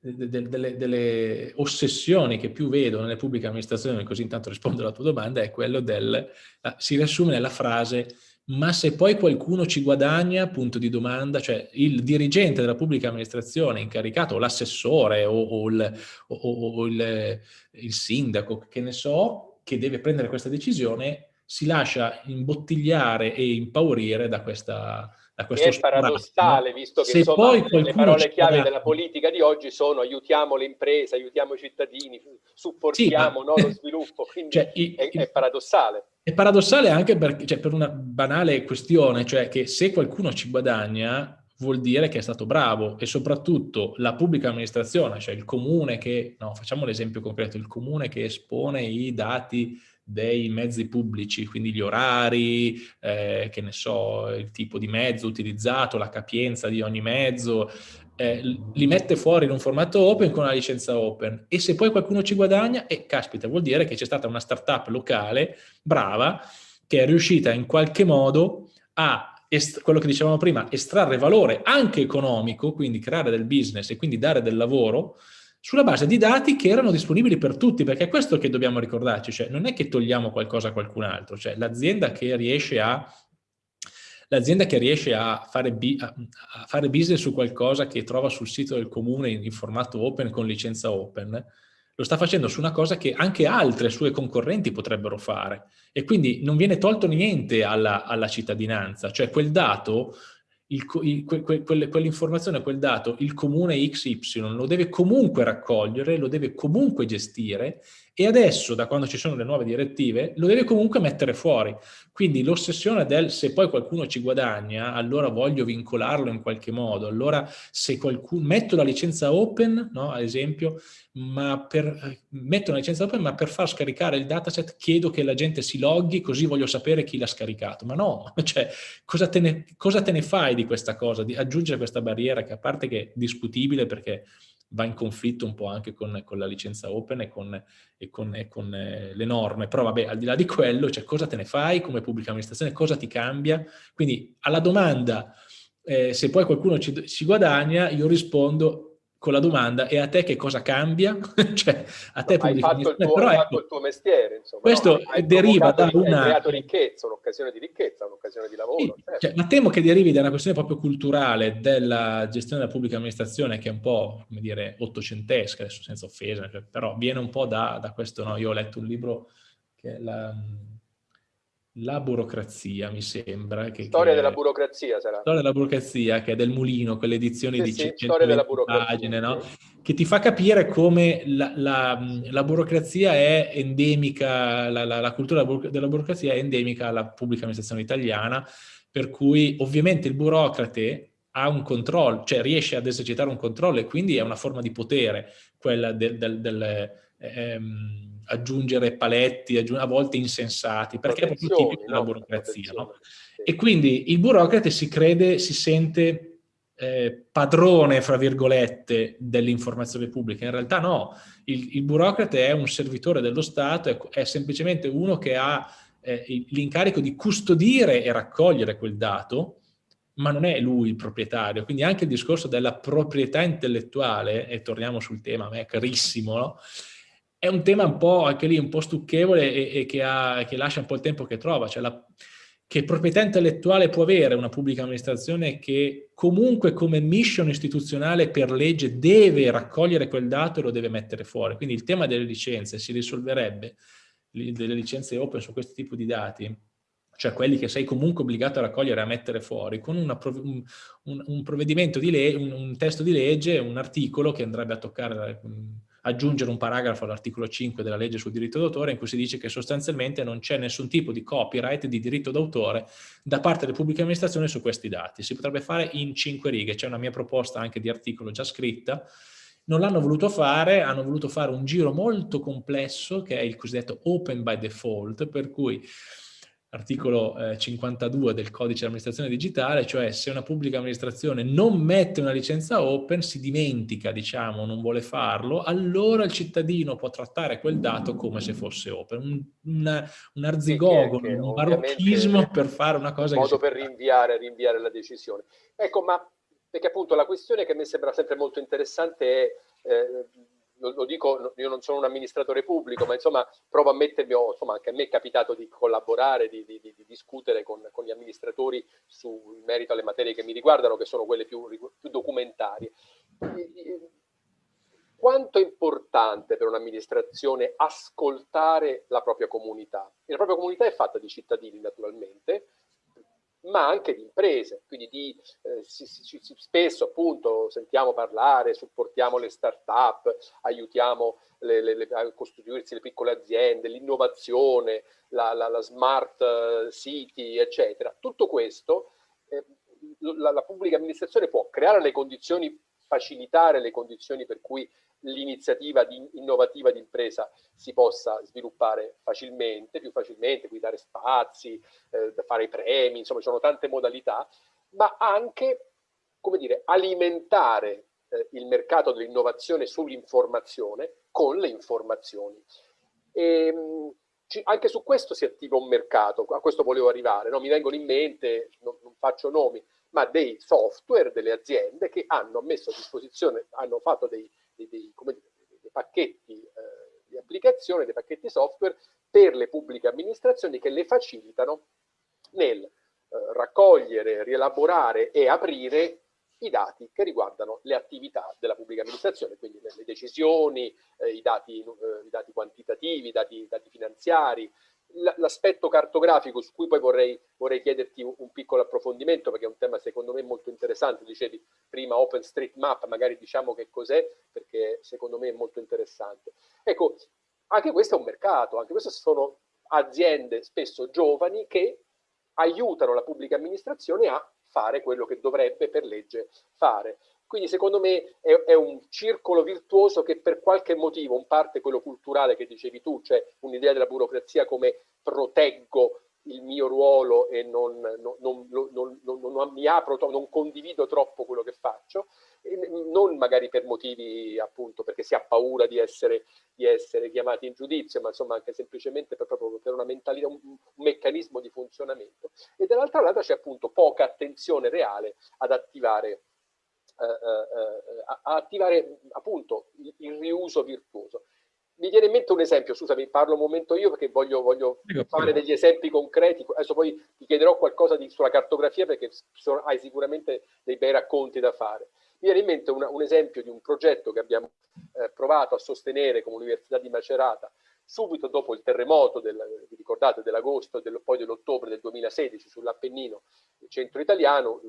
delle, delle, ossessioni che più vedo nelle pubbliche amministrazioni, così intanto rispondo alla tua domanda, è quello del, si riassume nella frase ma se poi qualcuno ci guadagna, punto di domanda, cioè il dirigente della pubblica amministrazione incaricato, o l'assessore o, o, il, o, o il, il, sindaco, che ne so, che deve prendere questa decisione, si lascia imbottigliare e impaurire da questa da questo è paradossale, visto che insomma, le parole chiave della politica di oggi sono aiutiamo le imprese, aiutiamo i cittadini, supportiamo sì, ma... no, lo sviluppo, quindi cioè, è, è, paradossale. È paradossale anche per, cioè, per, una banale questione, cioè che se qualcuno ci guadagna vuol dire che è stato bravo e soprattutto la pubblica amministrazione, cioè il comune che, no, facciamo l'esempio concreto, il comune che espone i dati dei mezzi pubblici, quindi gli orari, eh, che ne so, il tipo di mezzo utilizzato, la capienza di ogni mezzo, eh, li mette fuori in un formato open con una licenza open e se poi qualcuno ci guadagna, e eh, caspita, vuol dire che c'è stata una startup locale brava che è riuscita in qualche modo a quello che dicevamo prima, estrarre valore anche economico, quindi creare del business e quindi dare del lavoro, sulla base di dati che erano disponibili per tutti, perché è questo che dobbiamo ricordarci, cioè non è che togliamo qualcosa a qualcun altro, cioè l'azienda che riesce a l'azienda che riesce a fare, a fare, business su qualcosa che trova sul sito del comune in, formato open con licenza open, lo sta facendo su una cosa che anche altre sue concorrenti potrebbero fare. E quindi non viene tolto niente alla, alla cittadinanza, cioè quel dato il, il, que, que, quell'informazione, quel dato, il comune XY lo deve comunque raccogliere, lo deve comunque gestire e adesso, da quando ci sono le nuove direttive, lo deve comunque mettere fuori. Quindi l'ossessione del se poi qualcuno ci guadagna, allora voglio vincolarlo in qualche modo, allora se qualcuno, metto la licenza open, no, ad esempio, ma per, metto una licenza open, ma per far scaricare il dataset chiedo che la gente si loghi, così voglio sapere chi l'ha scaricato. Ma no, cioè, cosa te, ne, cosa te ne fai di questa cosa, di aggiungere questa barriera che a parte che è discutibile perché va in conflitto un po' anche con, con la licenza open e con, e con, e con eh, le norme, però vabbè, al di là di quello, cioè cosa te ne fai come pubblica amministrazione, cosa ti cambia? Quindi alla domanda eh, se poi qualcuno ci, ci guadagna, io rispondo con la domanda e a te che cosa cambia? cioè, a te hai fatto, il tuo, però, ecco, fatto il tuo mestiere, insomma. Questo no? deriva da una... Hai creato ricchezza, un'occasione di ricchezza, un'occasione di lavoro. Sì, certo. cioè, ma temo che derivi da una questione proprio culturale della gestione della pubblica amministrazione che è un po', come dire, ottocentesca, adesso senza offesa, cioè, però viene un po' da, da questo, no? Io ho letto un libro che è la la burocrazia, mi sembra. Che, storia che della burocrazia sarà. Storia della burocrazia, che è del Mulino, quell'edizione sì, di sì, 120 pagine, no? che ti fa capire come la, la, la burocrazia è endemica, la, la, cultura della burocrazia è endemica alla pubblica amministrazione italiana, per cui ovviamente il burocrate ha un controllo, cioè riesce ad esercitare un controllo e quindi è una forma di potere, quella del, del, del ehm, aggiungere paletti, aggiung a volte insensati, perché è proprio tipico della burocrazia. No? E quindi il burocrate si crede, si sente eh, padrone, fra virgolette, dell'informazione pubblica. In realtà no, il, il, burocrate è un servitore dello Stato, è, è semplicemente uno che ha eh, l'incarico di custodire e raccogliere quel dato, ma non è lui il proprietario. Quindi anche il discorso della proprietà intellettuale, e torniamo sul tema, a me è carissimo, no? È un tema un po' anche lì un po' stucchevole e, e che, ha, che, lascia un po' il tempo che trova, cioè la, che proprietà intellettuale può avere una pubblica amministrazione che comunque come mission istituzionale per legge deve raccogliere quel dato e lo deve mettere fuori. Quindi il tema delle licenze si risolverebbe, delle licenze open su questo tipo di dati, cioè quelli che sei comunque obbligato a raccogliere e a mettere fuori, con una, un, un, provvedimento di legge, un, un, testo di legge, un articolo che andrebbe a toccare aggiungere un paragrafo all'articolo 5 della legge sul diritto d'autore in cui si dice che sostanzialmente non c'è nessun tipo di copyright di diritto d'autore da parte delle pubbliche amministrazioni su questi dati. Si potrebbe fare in cinque righe, c'è una mia proposta anche di articolo già scritta, non l'hanno voluto fare, hanno voluto fare un giro molto complesso che è il cosiddetto open by default, per cui articolo eh, 52 del codice di amministrazione digitale, cioè se una pubblica amministrazione non mette una licenza open, si dimentica, diciamo, non vuole farlo, allora il cittadino può trattare quel dato come se fosse open. Un, un, un arzigogo, che, che un barocchismo per fare una cosa... Un modo per rinviare, rinviare la decisione. Ecco, ma perché appunto la questione che mi sembra sempre molto interessante è... Eh, lo, lo, dico, io non sono un amministratore pubblico, ma insomma provo a mettermi, insomma anche a me è capitato di collaborare, di, di, di, di discutere con, con, gli amministratori su, in merito alle materie che mi riguardano, che sono quelle più, più documentarie. quanto è importante per un'amministrazione ascoltare la propria comunità. E la propria comunità è fatta di cittadini naturalmente, ma anche di imprese, quindi di, eh, si, si, si, spesso appunto sentiamo parlare, supportiamo le start-up, aiutiamo le, le, le, a costruirsi le piccole aziende, l'innovazione, la, la, la, smart eh, city, eccetera. Tutto questo eh, la, la pubblica amministrazione può creare le condizioni, facilitare le condizioni per cui l'iniziativa innovativa di impresa si possa sviluppare facilmente, più facilmente, quindi dare spazi, eh, fare i premi, insomma ci sono tante modalità, ma anche, come dire, alimentare eh, il mercato dell'innovazione sull'informazione con le informazioni. E, ehm, anche su questo si attiva un mercato, a questo volevo arrivare, no? mi vengono in mente, non, non faccio nomi, ma dei software, delle aziende che hanno messo a disposizione, hanno fatto dei, dei, dei, dire, dei pacchetti eh, di applicazione, dei pacchetti software per le pubbliche amministrazioni che le facilitano nel eh, raccogliere, rielaborare e aprire i dati che riguardano le attività della pubblica amministrazione, quindi le, decisioni, eh, i, dati, eh, i, dati, quantitativi, i dati, dati finanziari, l'aspetto cartografico su cui poi vorrei, vorrei chiederti un, piccolo approfondimento perché è un tema secondo me molto interessante, dicevi prima OpenStreetMap, magari diciamo che cos'è perché secondo me è molto interessante. Ecco, anche questo è un mercato, anche queste sono aziende spesso giovani che aiutano la pubblica amministrazione a fare quello che dovrebbe per legge fare. Quindi secondo me è, è, un circolo virtuoso che per qualche motivo, in parte quello culturale che dicevi tu, cioè un'idea della burocrazia come proteggo il mio ruolo e non, non, non, non, mi apro, non condivido troppo quello che faccio, non magari per motivi appunto perché si ha paura di essere, di essere chiamati in giudizio, ma insomma anche semplicemente per, proprio per una mentalità, un, un meccanismo di funzionamento. E dall'altra lato c'è appunto poca attenzione reale ad attivare eh, eh, a, attivare appunto il, il, riuso virtuoso. Mi viene in mente un esempio, scusami, parlo un momento io perché voglio, voglio fare degli esempi concreti, adesso poi ti chiederò qualcosa di, sulla cartografia perché sono, hai sicuramente dei bei racconti da fare. Mi viene in mente una, un esempio di un progetto che abbiamo eh, provato a sostenere come Università di Macerata subito dopo il terremoto, del, vi ricordate, dell'agosto e poi dell'ottobre del 2016 sull'Appennino centro italiano,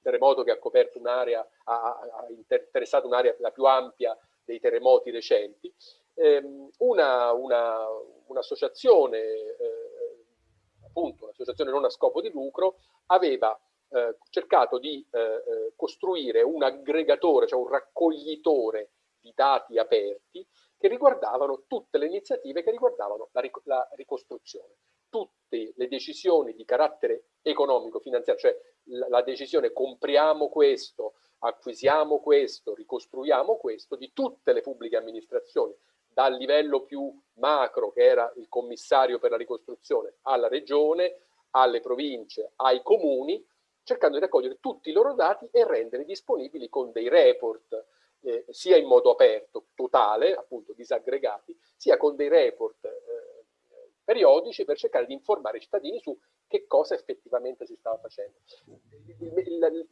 terremoto che ha coperto un'area, ha, ha, interessato un'area la più ampia dei terremoti recenti, ehm, un'associazione, una, un eh, appunto un'associazione non a scopo di lucro, aveva eh, cercato di eh, eh, costruire un aggregatore, cioè un raccoglitore di dati aperti che riguardavano tutte le iniziative che riguardavano la, ric la ricostruzione. Tutte le decisioni di carattere economico, finanziario, cioè la, decisione compriamo questo, acquisiamo questo, ricostruiamo questo, di tutte le pubbliche amministrazioni, dal livello più macro che era il commissario per la ricostruzione, alla regione, alle province, ai comuni, cercando di raccogliere tutti i loro dati e rendere disponibili con dei report, eh, sia in modo aperto, totale, appunto disaggregati, sia con dei report eh, periodici per cercare di informare i cittadini su che cosa effettivamente si stava facendo.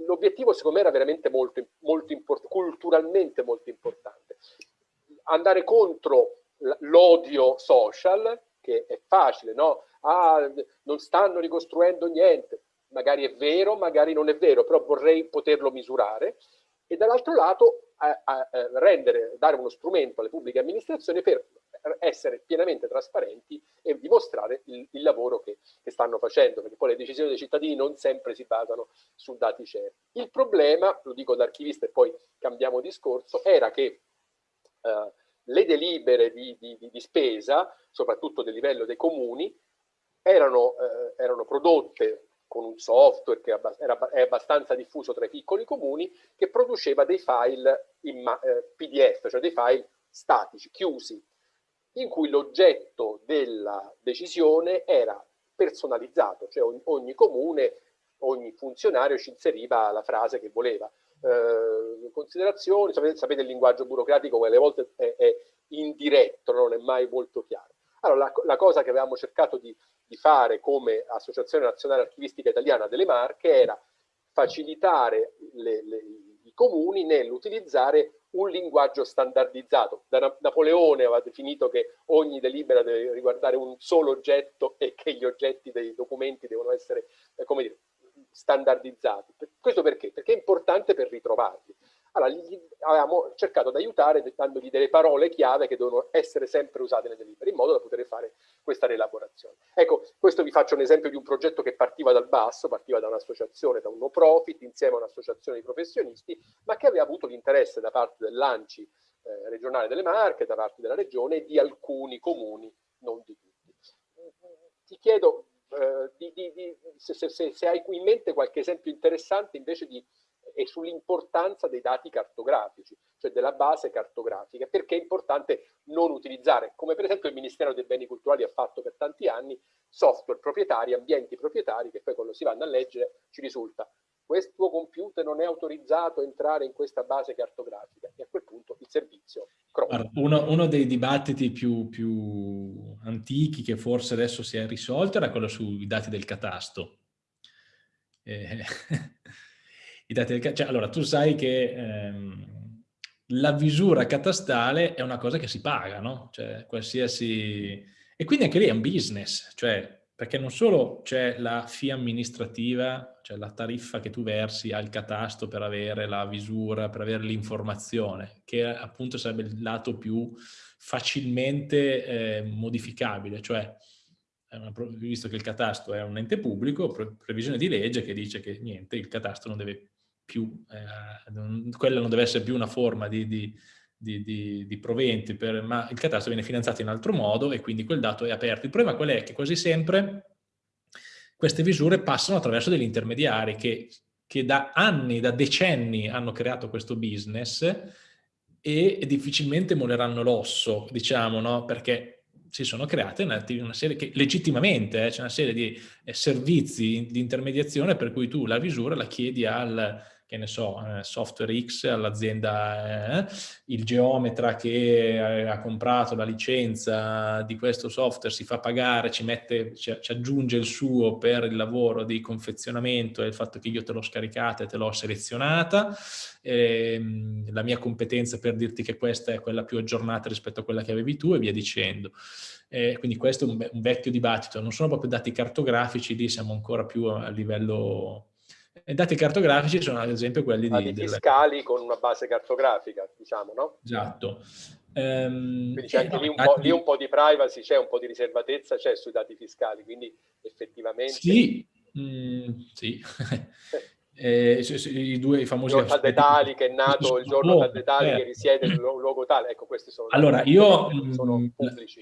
L'obiettivo secondo me era veramente molto, molto importante, culturalmente molto importante. Andare contro l'odio social, che è facile, no? Ah, non stanno ricostruendo niente, magari è vero, magari non è vero, però vorrei poterlo misurare, e dall'altro lato a, a, a rendere, dare uno strumento alle pubbliche amministrazioni per essere pienamente trasparenti e dimostrare il, il lavoro che, che, stanno facendo, perché poi le decisioni dei cittadini non sempre si basano su dati certi. Il problema, lo dico da archivista e poi cambiamo discorso, era che eh, le delibere di, di, di, spesa, soprattutto del livello dei comuni, erano, eh, erano prodotte con un software che era, è abbastanza diffuso tra i piccoli comuni, che produceva dei file in eh, PDF, cioè dei file statici, chiusi, in cui l'oggetto della decisione era personalizzato, cioè ogni, comune, ogni funzionario ci inseriva la frase che voleva. Eh, considerazioni, sapete, sapete, il linguaggio burocratico alle volte è, è, indiretto, non è mai molto chiaro. Allora, la, la cosa che avevamo cercato di, di fare come Associazione Nazionale Archivistica Italiana delle Marche era facilitare le, le, i comuni nell'utilizzare un linguaggio standardizzato. Da Napoleone aveva definito che ogni delibera deve riguardare un solo oggetto e che gli oggetti dei documenti devono essere, eh, come dire, standardizzati. Questo perché? Perché è importante per ritrovarli. Allora, gli avevamo cercato di aiutare dandogli delle parole chiave che devono essere sempre usate nelle delibere, in modo da poter fare questa rielaborazione. Ecco, questo vi faccio un esempio di un progetto che partiva dal basso, partiva da un'associazione, da un no profit, insieme a un'associazione di professionisti, ma che aveva avuto l'interesse da parte dell'ANCI eh, regionale delle Marche, da parte della regione e di alcuni comuni, non di tutti. Ti chiedo eh, di, di, di, se, se, se hai in mente qualche esempio interessante invece di e sull'importanza dei dati cartografici, cioè della base cartografica, perché è importante non utilizzare, come per esempio il Ministero dei Beni Culturali ha fatto per tanti anni, software proprietari, ambienti proprietari, che poi quando si vanno a leggere ci risulta questo computer non è autorizzato a entrare in questa base cartografica e a quel punto il servizio crolla. Uno, uno, dei dibattiti più, più antichi che forse adesso si è risolto era quello sui dati del catasto. Eh, i dati del cioè, allora tu sai che ehm, la visura catastale è una cosa che si paga, no? Cioè qualsiasi... E quindi anche lì è un business, cioè perché non solo c'è la fee amministrativa, cioè la tariffa che tu versi al catasto per avere la visura, per avere l'informazione, che appunto sarebbe il lato più facilmente eh, modificabile, cioè visto che il catasto è un ente pubblico, pre previsione di legge che dice che niente, il catasto non deve più, eh, quella non deve essere più una forma di, di, di, di proventi, per, ma il catasto viene finanziato in altro modo e quindi quel dato è aperto. Il problema qual è? Che quasi sempre queste visure passano attraverso degli intermediari che, che da anni, da decenni hanno creato questo business e difficilmente molleranno l'osso, diciamo, no? perché si sono create una, una serie che legittimamente eh, c'è una serie di eh, servizi di intermediazione per cui tu la visura la chiedi al che ne so, eh, Software X all'azienda, eh, il geometra che eh, ha comprato la licenza di questo software si fa pagare, ci, mette, ci, ci aggiunge il suo per il lavoro di confezionamento e il fatto che io te l'ho scaricata e te l'ho selezionata, ehm, la mia competenza per dirti che questa è quella più aggiornata rispetto a quella che avevi tu e via dicendo. Eh, quindi questo è un, un, vecchio dibattito, non sono proprio dati cartografici, lì siamo ancora più a livello i dati cartografici sono ad esempio quelli di... Dati fiscali con una base cartografica, diciamo, no? Esatto. Um, quindi c'è anche lì, un dati... lì, un po', di privacy, c'è un po' di riservatezza, c'è sui dati fiscali, quindi effettivamente... Sì, mm, sì. eh, i due i famosi... Il Detali che è nato, il giorno oh, Detali eh. che risiede il luogo tale, ecco questi sono... Allora, io, sono mm,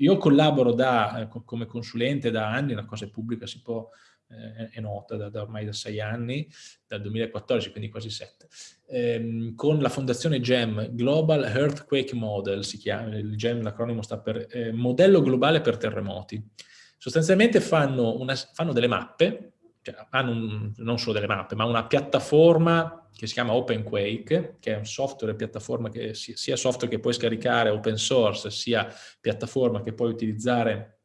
io collaboro da, eh, come consulente da anni, la cosa è pubblica, si può è nota da, da, ormai da sei anni, dal 2014, quindi quasi sette, ehm, con la fondazione GEM, Global Earthquake Model, si chiama, il GEM l'acronimo sta per eh, Modello Globale per Terremoti. Sostanzialmente fanno, una, fanno delle mappe, cioè hanno un, non solo delle mappe, ma una piattaforma che si chiama OpenQuake, che è un software piattaforma che sia software che puoi scaricare open source, sia piattaforma che puoi utilizzare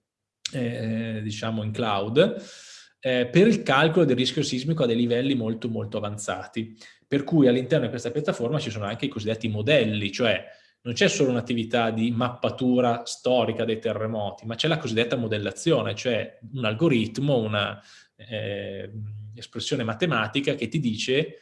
eh, diciamo in cloud, eh, per il calcolo del rischio sismico a dei livelli molto molto avanzati. Per cui all'interno di questa piattaforma ci sono anche i cosiddetti modelli, cioè non c'è solo un'attività di mappatura storica dei terremoti, ma c'è la cosiddetta modellazione, cioè un algoritmo, una eh, matematica che ti dice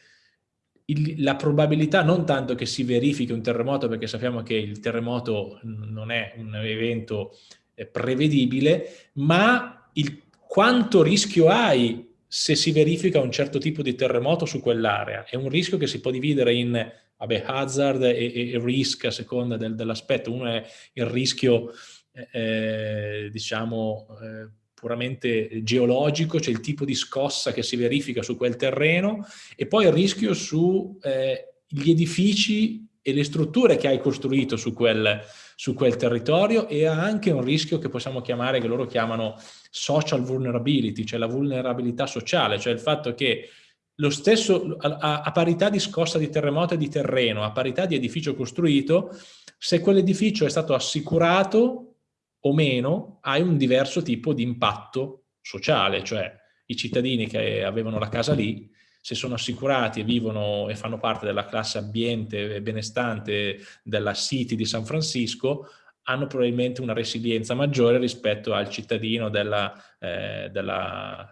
il, la probabilità non tanto che si verifichi un terremoto, perché sappiamo che il terremoto non è un evento eh, prevedibile, ma il quanto rischio hai se si verifica un certo tipo di terremoto su quell'area. È un rischio che si può dividere in vabbè, hazard e, e, risk a seconda del, dell'aspetto. Uno è il rischio, eh, eh, diciamo, eh, puramente geologico, cioè il tipo di scossa che si verifica su quel terreno, e poi il rischio sugli eh, edifici e le strutture che hai costruito su quel, su quel territorio e ha anche un rischio che possiamo chiamare, che loro chiamano social vulnerability, cioè la vulnerabilità sociale, cioè il fatto che lo stesso, a, a, parità di scossa di terremoto e di terreno, a parità di edificio costruito, se quell'edificio è stato assicurato o meno, hai un diverso tipo di impatto sociale, cioè i cittadini che avevano la casa lì se sono assicurati e vivono e fanno parte della classe ambiente e benestante della City di San Francisco, hanno probabilmente una resilienza maggiore rispetto al cittadino della, eh, della,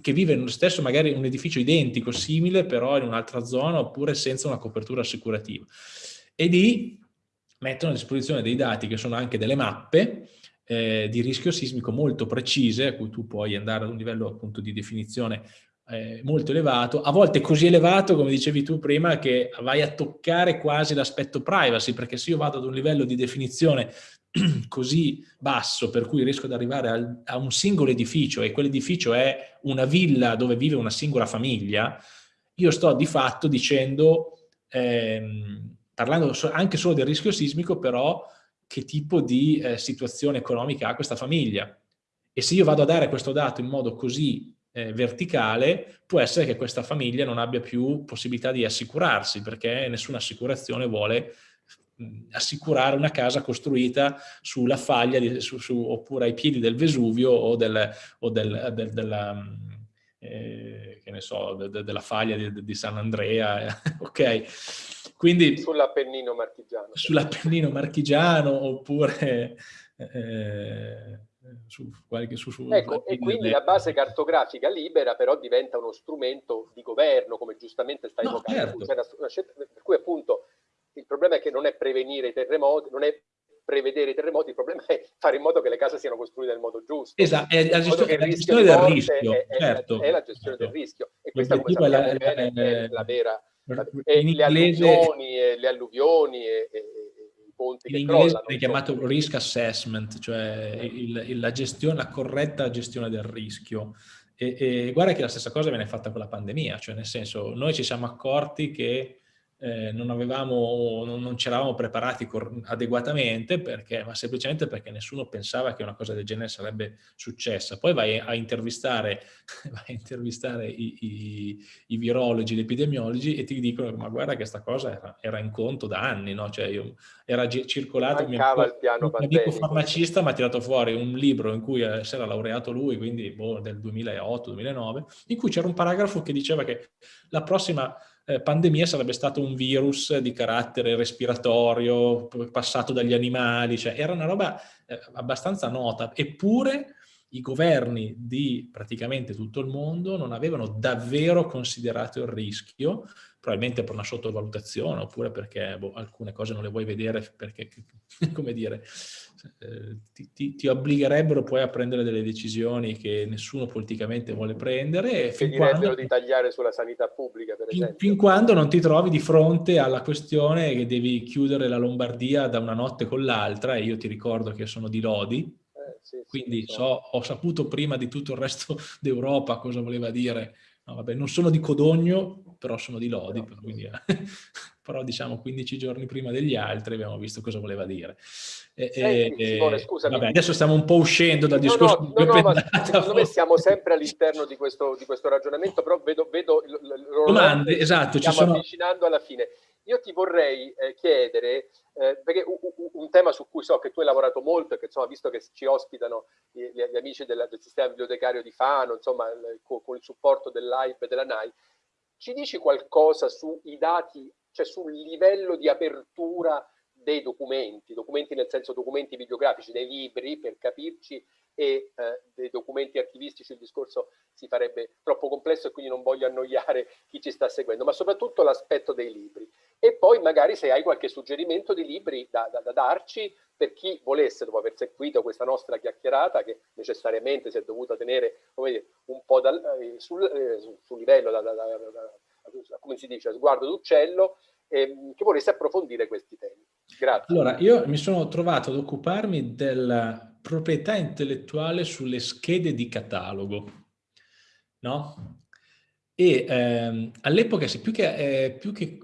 che vive nello stesso magari un edificio identico, simile, però in un'altra zona oppure senza una copertura assicurativa. E lì mettono a disposizione dei dati che sono anche delle mappe eh, di rischio sismico molto precise, a cui tu puoi andare ad un livello appunto di definizione eh, molto elevato, a volte così elevato, come dicevi tu prima, che vai a toccare quasi l'aspetto privacy, perché se io vado ad un livello di definizione così basso per cui riesco ad arrivare al, a un singolo edificio e quell'edificio è una villa dove vive una singola famiglia, io sto di fatto dicendo, ehm, parlando anche solo del rischio sismico, però che tipo di eh, situazione economica ha questa famiglia. E se io vado a dare questo dato in modo così eh, verticale, può essere che questa famiglia non abbia più possibilità di assicurarsi, perché nessuna assicurazione vuole assicurare una casa costruita sulla faglia, di, su, su, oppure ai piedi del Vesuvio o, del, o del, del, della, eh, che ne so, de, della faglia di, di San Andrea, ok? Quindi, sull'Appennino marchigiano. Sull'Appennino marchigiano oppure... Eh, su qualche su, su ecco, e quindi la base cartografica libera però diventa uno strumento di governo come giustamente stai no, evocando certo. per cui appunto il problema è che non è prevenire i terremoti non è prevedere i terremoti, il problema è fare in modo che le case siano costruite nel modo giusto. Esatto, è la gestione, la gestione del rischio, è, certo. È, la gestione certo. del rischio. E questa come sappiamo la, bene, è la vera... La, e le alluvioni, e le alluvioni e, e, ponti in inglese è chiamato risk assessment, cioè il, il, la, gestione, la corretta gestione del rischio. E, e guarda che la stessa cosa viene fatta con la pandemia, cioè nel senso noi ci siamo accorti che eh, non, avevamo, non, non ci eravamo preparati adeguatamente, perché, ma semplicemente perché nessuno pensava che una cosa del genere sarebbe successa. Poi vai a intervistare, vai a intervistare i, i, i, virologi, gli epidemiologi e ti dicono ma guarda che questa cosa era, era in conto da anni, no? cioè io, era circolato, il mio, il piano un amico farmacista mi ha tirato fuori un libro in cui eh, si era laureato lui, quindi boh, del 2008-2009, in cui c'era un paragrafo che diceva che la prossima eh, pandemia sarebbe stato un virus di carattere respiratorio, passato dagli animali, cioè era una roba eh, abbastanza nota, eppure i governi di praticamente tutto il mondo non avevano davvero considerato il rischio, probabilmente per una sottovalutazione oppure perché boh, alcune cose non le vuoi vedere perché, come dire, eh, ti, ti, ti, obbligherebbero poi a prendere delle decisioni che nessuno politicamente vuole prendere. Che direbbero di tagliare sulla sanità pubblica, per esempio. Fin, quando non ti trovi di fronte alla questione che devi chiudere la Lombardia da una notte con l'altra, e io ti ricordo che sono di Lodi, sì, Quindi sì, so, ho saputo prima di tutto il resto d'Europa cosa voleva dire. No, vabbè, non sono di Codogno, però sono di Lodi, no, però, quindi, eh, però, diciamo 15 giorni prima degli altri abbiamo visto cosa voleva dire. E, Senti, Simone, scusami. Vabbè, adesso stiamo un po' uscendo dal discorso no, no, no, secondo me siamo sempre all'interno di questo, di questo ragionamento, però vedo, vedo domande, esatto, ci sono... avvicinando alla fine. Io ti vorrei eh, chiedere, eh, perché un, un, tema su cui so che tu hai lavorato molto e che insomma, visto che ci ospitano gli, gli amici del, del, sistema bibliotecario di Fano, insomma, con, con, il supporto dell'AIB e della NAI, ci dici qualcosa sui dati, cioè sul livello di apertura dei documenti, documenti nel senso documenti videografici, dei libri per capirci e eh, dei documenti archivistici il discorso si farebbe troppo complesso e quindi non voglio annoiare chi ci sta seguendo, ma soprattutto l'aspetto dei libri e poi magari se hai qualche suggerimento di libri da, da, da, darci per chi volesse, dopo aver seguito questa nostra chiacchierata, che necessariamente si è dovuta tenere dire, un po' dal, eh, sul, eh, sul, sul, livello, da, come si dice, sguardo d'uccello, eh, che volesse approfondire questi temi. Grazie. Allora, io mi sono trovato ad occuparmi della proprietà intellettuale sulle schede di catalogo, no? E ehm, all'epoca, più che, eh, più che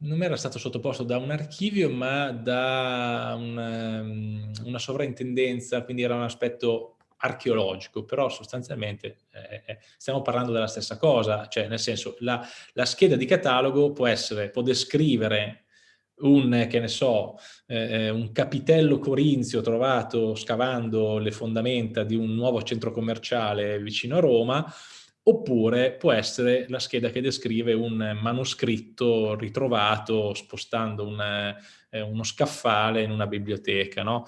non era stato sottoposto da un archivio ma da una, ehm, una sovrintendenza, quindi era un aspetto archeologico, però sostanzialmente eh, eh, stiamo parlando della stessa cosa, cioè nel senso la, la scheda di catalogo può essere, può descrivere un, che ne so, eh, eh un capitello corinzio trovato scavando le fondamenta di un nuovo centro commerciale vicino a Roma, oppure può essere la scheda che descrive un manoscritto ritrovato spostando un, eh, uno scaffale in una biblioteca. No?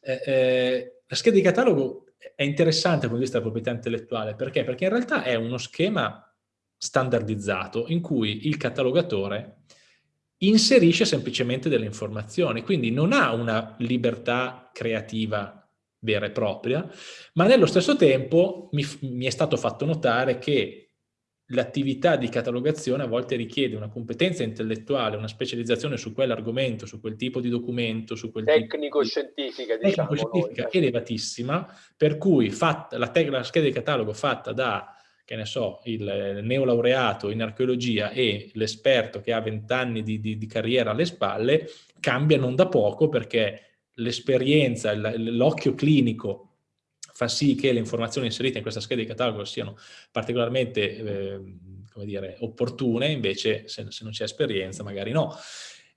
Eh, eh, la scheda di catalogo è interessante dal punto di vista della proprietà intellettuale, perché? Perché in realtà è uno schema standardizzato in cui il catalogatore inserisce semplicemente delle informazioni, quindi non ha una libertà creativa vera e propria, ma nello stesso tempo mi, mi è stato fatto notare che l'attività di catalogazione a volte richiede una competenza intellettuale, una specializzazione su quell'argomento, su quel tipo di documento, su quel tecnico-scientifica, di... diciamo tecnico-scientifica elevatissima, per cui fatta, la, la, scheda di catalogo fatta da che ne so, il neolaureato in archeologia e l'esperto che ha vent'anni di, di, di carriera alle spalle, cambia non da poco perché l'esperienza, l'occhio clinico fa sì che le informazioni inserite in questa scheda di catalogo siano particolarmente eh, come dire, opportune, invece se, se non c'è esperienza magari no.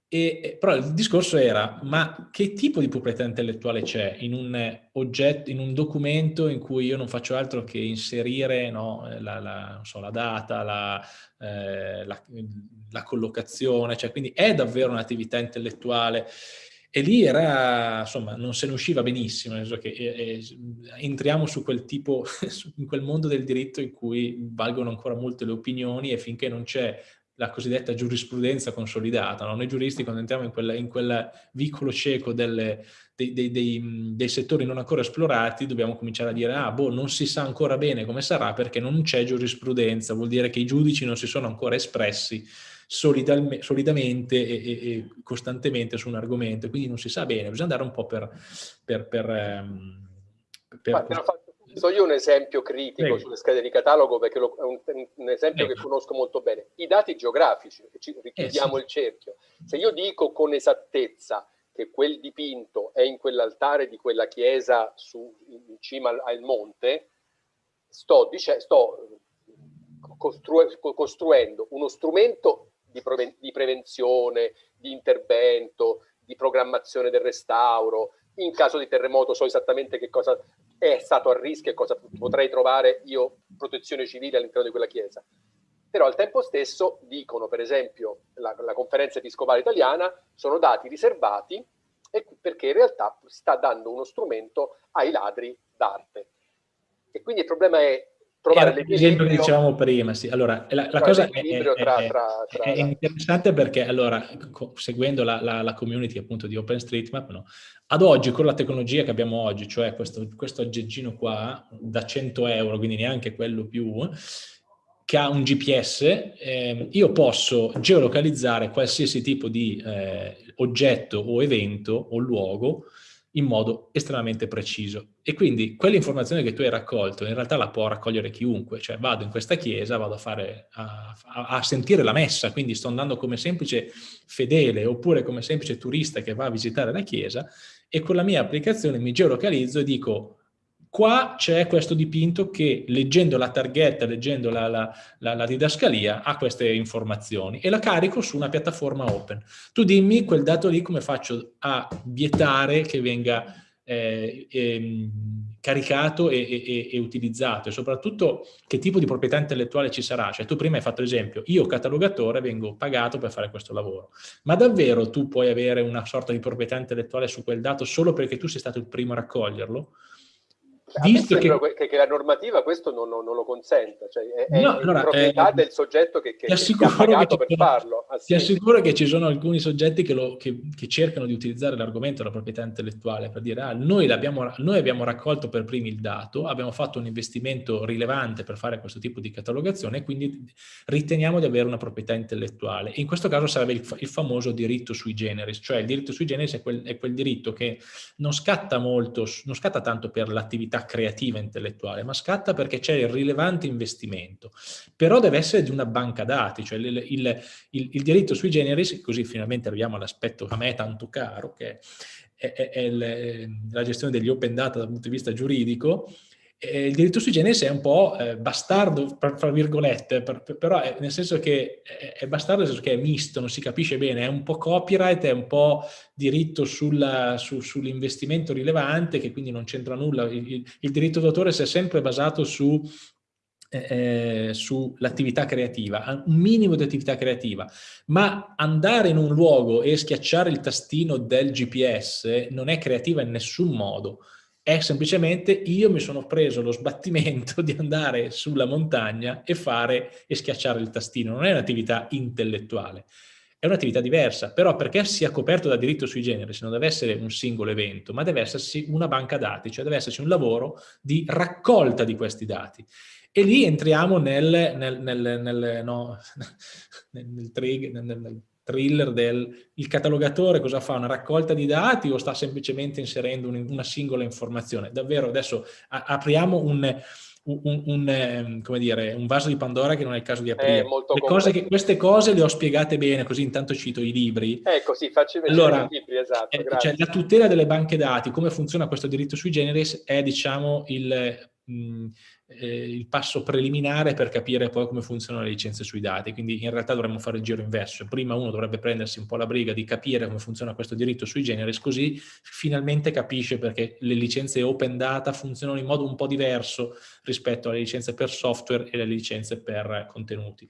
E, però il discorso era, ma che tipo di proprietà intellettuale c'è in un oggetto, in un documento in cui io non faccio altro che inserire no, la, la, so, la, data, la, eh, la collocazione, cioè quindi è davvero un'attività intellettuale. E lì era, insomma, non se ne usciva benissimo, nel senso che eh, eh entriamo su quel tipo, in quel mondo del diritto in cui valgono ancora molte le opinioni e finché non c'è la cosiddetta giurisprudenza consolidata. No? Noi giuristi quando entriamo in quel, in quel vicolo cieco delle, dei, dei, dei, dei, settori non ancora esplorati dobbiamo cominciare a dire ah boh non si sa ancora bene come sarà perché non c'è giurisprudenza, vuol dire che i giudici non si sono ancora espressi solidamente e, e, e, costantemente su un argomento, quindi non si sa bene, bisogna andare un po' per... per, per, um, per, per So io un esempio critico Prego. sulle schede di catalogo perché lo, è un, un esempio Prego. che conosco molto bene. I dati geografici, ci richiudiamo eh, sì. il cerchio. Se io dico con esattezza che quel dipinto è in quell'altare di quella chiesa su, in cima al, al monte, sto, dice, sto costru costruendo uno strumento di, pre di prevenzione, di intervento, di programmazione del restauro. In caso di terremoto so esattamente che cosa è stato a rischio e cosa potrei trovare io protezione civile all'interno di quella chiesa. Però al tempo stesso dicono, per esempio, la, la conferenza episcopale italiana, sono dati riservati perché in realtà sta dando uno strumento ai ladri d'arte. E quindi il problema è trovare l'esempio che dicevamo prima, sì. Allora, la, la cosa è, è, tra, tra, tra... è, interessante perché, allora, seguendo la, la, la, community appunto di OpenStreetMap, no? ad oggi, con la tecnologia che abbiamo oggi, cioè questo, questo aggeggino qua, da 100 euro, quindi neanche quello più, che ha un GPS, eh, io posso geolocalizzare qualsiasi tipo di eh, oggetto o evento o luogo in modo estremamente preciso. E quindi quell'informazione che tu hai raccolto in realtà la può raccogliere chiunque, cioè vado in questa chiesa, vado a, fare, a, a, sentire la messa, quindi sto andando come semplice fedele oppure come semplice turista che va a visitare la chiesa e con la mia applicazione mi geolocalizzo e dico Qua c'è questo dipinto che leggendo la targhetta, leggendo la, la, la, la, didascalia, ha queste informazioni e la carico su una piattaforma open. Tu dimmi quel dato lì come faccio a vietare che venga eh, eh, caricato e, e, e, utilizzato e soprattutto che tipo di proprietà intellettuale ci sarà. Cioè tu prima hai fatto l'esempio, io catalogatore vengo pagato per fare questo lavoro, ma davvero tu puoi avere una sorta di proprietà intellettuale su quel dato solo perché tu sei stato il primo a raccoglierlo? Visto che... che... che, la normativa questo non, non, non lo consenta, cioè è, no, è allora, proprietà eh, del soggetto che, che, che ha pagato per farlo. Ah, ti assicuro che ci sono alcuni soggetti che, lo, cercano di utilizzare l'argomento della proprietà intellettuale per dire ah, noi, noi, abbiamo raccolto per primi il dato, abbiamo fatto un investimento rilevante per fare questo tipo di catalogazione e quindi riteniamo di avere una proprietà intellettuale. in questo caso sarebbe il, il, famoso diritto sui generis, cioè il diritto sui generis è quel, è quel diritto che non scatta molto, non scatta tanto per l'attività creativa intellettuale, ma scatta perché c'è il rilevante investimento. Però deve essere di una banca dati, cioè il, il, il, il diritto sui generis, così finalmente arriviamo all'aspetto a me tanto caro, che è, è, è la gestione degli open data dal punto di vista giuridico, eh, il diritto sui generis è un po' eh, bastardo, fra virgolette, per, per, però è, nel senso che è, è, bastardo nel senso che è misto, non si capisce bene, è un po' copyright, è un po' diritto su, sull'investimento rilevante, che quindi non c'entra nulla. Il, il diritto d'autore si è sempre basato su eh, sull'attività creativa, un minimo di attività creativa, ma andare in un luogo e schiacciare il tastino del GPS non è creativa in nessun modo, è semplicemente io mi sono preso lo sbattimento di andare sulla montagna e fare e schiacciare il tastino, non è un'attività intellettuale, è un'attività diversa, però perché sia coperto da diritto sui generis non deve essere un singolo evento, ma deve essersi una banca dati, cioè deve esserci un lavoro di raccolta di questi dati. E lì entriamo nel, nel, nel, nel no, nel, trig, nel, thriller del il catalogatore cosa fa? Una raccolta di dati o sta semplicemente inserendo un, una singola informazione? Davvero adesso a, apriamo un, un, un, ehm, come dire, un vaso di Pandora che non è il caso di aprire. Cose che, queste cose le ho spiegate bene, così intanto cito i libri. Ecco, sì, facci vedere allora, i libri, esatto. Eh, cioè, la tutela delle banche dati, come funziona questo diritto sui generis, è diciamo il... Mh, eh, il passo preliminare per capire poi come funzionano le licenze sui dati, quindi in realtà dovremmo fare il giro inverso, prima uno dovrebbe prendersi un po' la briga di capire come funziona questo diritto sui generis, così finalmente capisce perché le licenze open data funzionano in modo un po' diverso rispetto alle licenze per software e alle licenze per contenuti.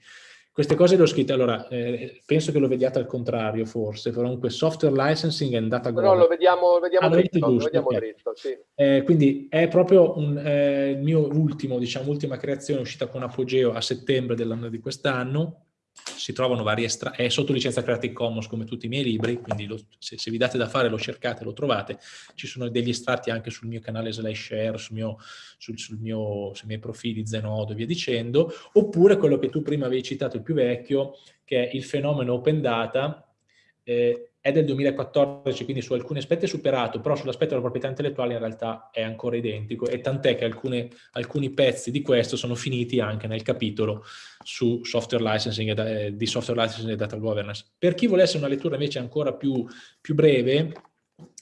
Queste cose le ho scritte, allora, eh, penso che lo vediate al contrario forse, comunque software licensing and data governance. No, lo vediamo, vediamo ah, dritto, lo vediamo okay. dritto sì. eh, quindi è proprio un, eh, il mio ultimo, diciamo, ultima creazione uscita con Apogeo a settembre dell'anno di quest'anno, si trovano varie estratti, è sotto licenza Creative Commons come tutti i miei libri, quindi lo, se, se, vi date da fare lo cercate, lo trovate, ci sono degli estratti anche sul mio canale slash share, sul mio, sul, sul mio, sui miei profili Zenodo e via dicendo, oppure quello che tu prima avevi citato, il più vecchio, che è il fenomeno open data, eh, è del 2014, quindi su alcuni aspetti è superato, però sull'aspetto della proprietà intellettuale in realtà è ancora identico e tant'è che alcune, alcuni pezzi di questo sono finiti anche nel capitolo su software licensing e, eh, di software licensing e data governance. Per chi volesse una lettura invece ancora più, più breve,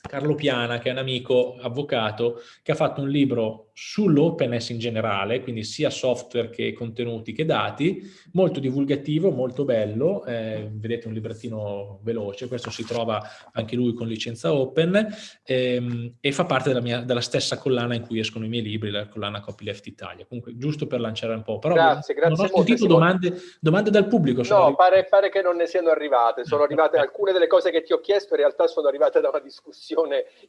Carlo Piana, che è un amico avvocato, che ha fatto un libro sull'openness in generale, quindi sia software che contenuti che dati, molto divulgativo, molto bello, eh, vedete un librettino veloce, questo si trova anche lui con licenza open ehm, e fa parte della, mia, della, stessa collana in cui escono i miei libri, la collana Copyleft Italia. Comunque, giusto per lanciare un po', però grazie, grazie non ho sentito domande, domande, dal pubblico. No, pare, pare, che non ne siano arrivate, sono arrivate alcune delle cose che ti ho chiesto, in realtà sono arrivate da una discussione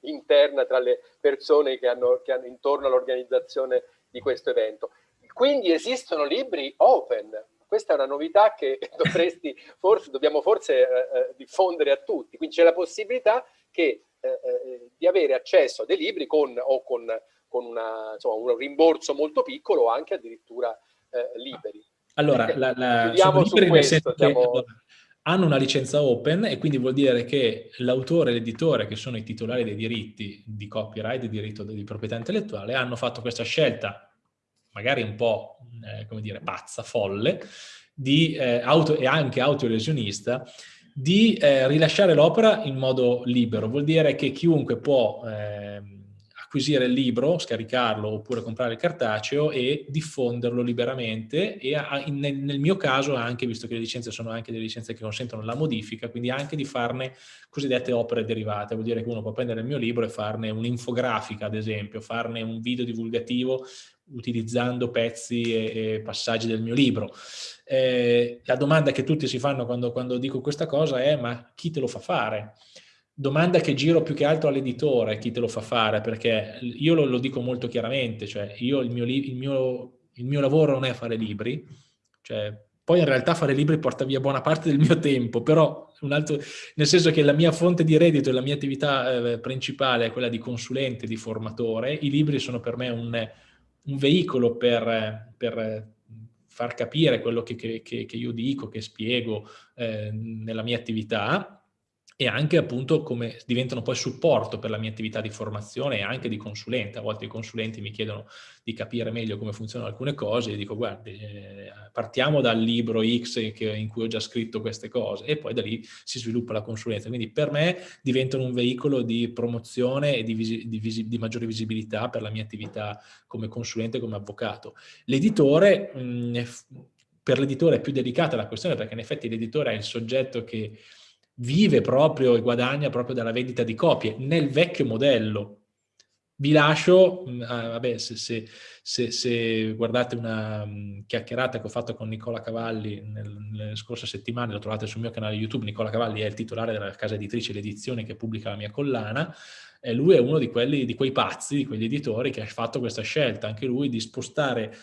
interna tra le persone che hanno, che hanno intorno all'organizzazione di questo evento. Quindi esistono libri open, questa è una novità che dovresti, forse, dobbiamo forse eh, eh, diffondere a tutti, quindi c'è la possibilità che, eh, eh, di avere accesso a dei libri con, o con, con una, insomma, un rimborso molto piccolo o anche addirittura eh, liberi. Allora, la, la, liberi nel senso che, allora, hanno una licenza open e quindi vuol dire che l'autore e l'editore, che sono i titolari dei diritti di copyright, di diritto di proprietà intellettuale, hanno fatto questa scelta, magari un po', eh, come dire, pazza, folle, di, eh, auto, e anche autolesionista, di eh, rilasciare l'opera in modo libero. Vuol dire che chiunque può ehm, acquisire il libro, scaricarlo oppure comprare il cartaceo e diffonderlo liberamente e a, in, nel mio caso anche, visto che le licenze sono anche delle licenze che consentono la modifica, quindi anche di farne cosiddette opere derivate, vuol dire che uno può prendere il mio libro e farne un'infografica ad esempio, farne un video divulgativo utilizzando pezzi e, e passaggi del mio libro. Eh, la domanda che tutti si fanno quando, quando dico questa cosa è ma chi te lo fa fare? Domanda che giro più che altro all'editore, chi te lo fa fare, perché io lo, lo dico molto chiaramente, cioè io il mio, il, mio, il mio, lavoro non è fare libri, cioè, poi in realtà fare libri porta via buona parte del mio tempo, però altro, nel senso che la mia fonte di reddito e la mia attività eh, principale è quella di consulente, di formatore, i libri sono per me un, un veicolo per, per far capire quello che, che, che, io dico, che spiego eh, nella mia attività e anche appunto come diventano poi supporto per la mia attività di formazione e anche di consulente. A volte i consulenti mi chiedono di capire meglio come funzionano alcune cose e dico guardi, eh, partiamo dal libro X che, in cui ho già scritto queste cose e poi da lì si sviluppa la consulenza. Quindi per me diventano un veicolo di promozione e di, visi, di, visi, di maggiore visibilità per la mia attività come consulente come avvocato. L'editore, per l'editore è più delicata la questione perché in effetti l'editore è il soggetto che vive proprio e guadagna proprio dalla vendita di copie nel vecchio modello. vi lascio, mm, ah, vabbè, se, se, se, se, guardate una um, chiacchierata che ho fatto con Nicola Cavalli nel, nelle scorse settimane, lo trovate sul mio canale YouTube, Nicola Cavalli è il titolare della casa editrice L'Edizione che pubblica la mia collana, e lui è uno di, quelli, di quei pazzi, di quegli editori che ha fatto questa scelta, anche lui, di spostare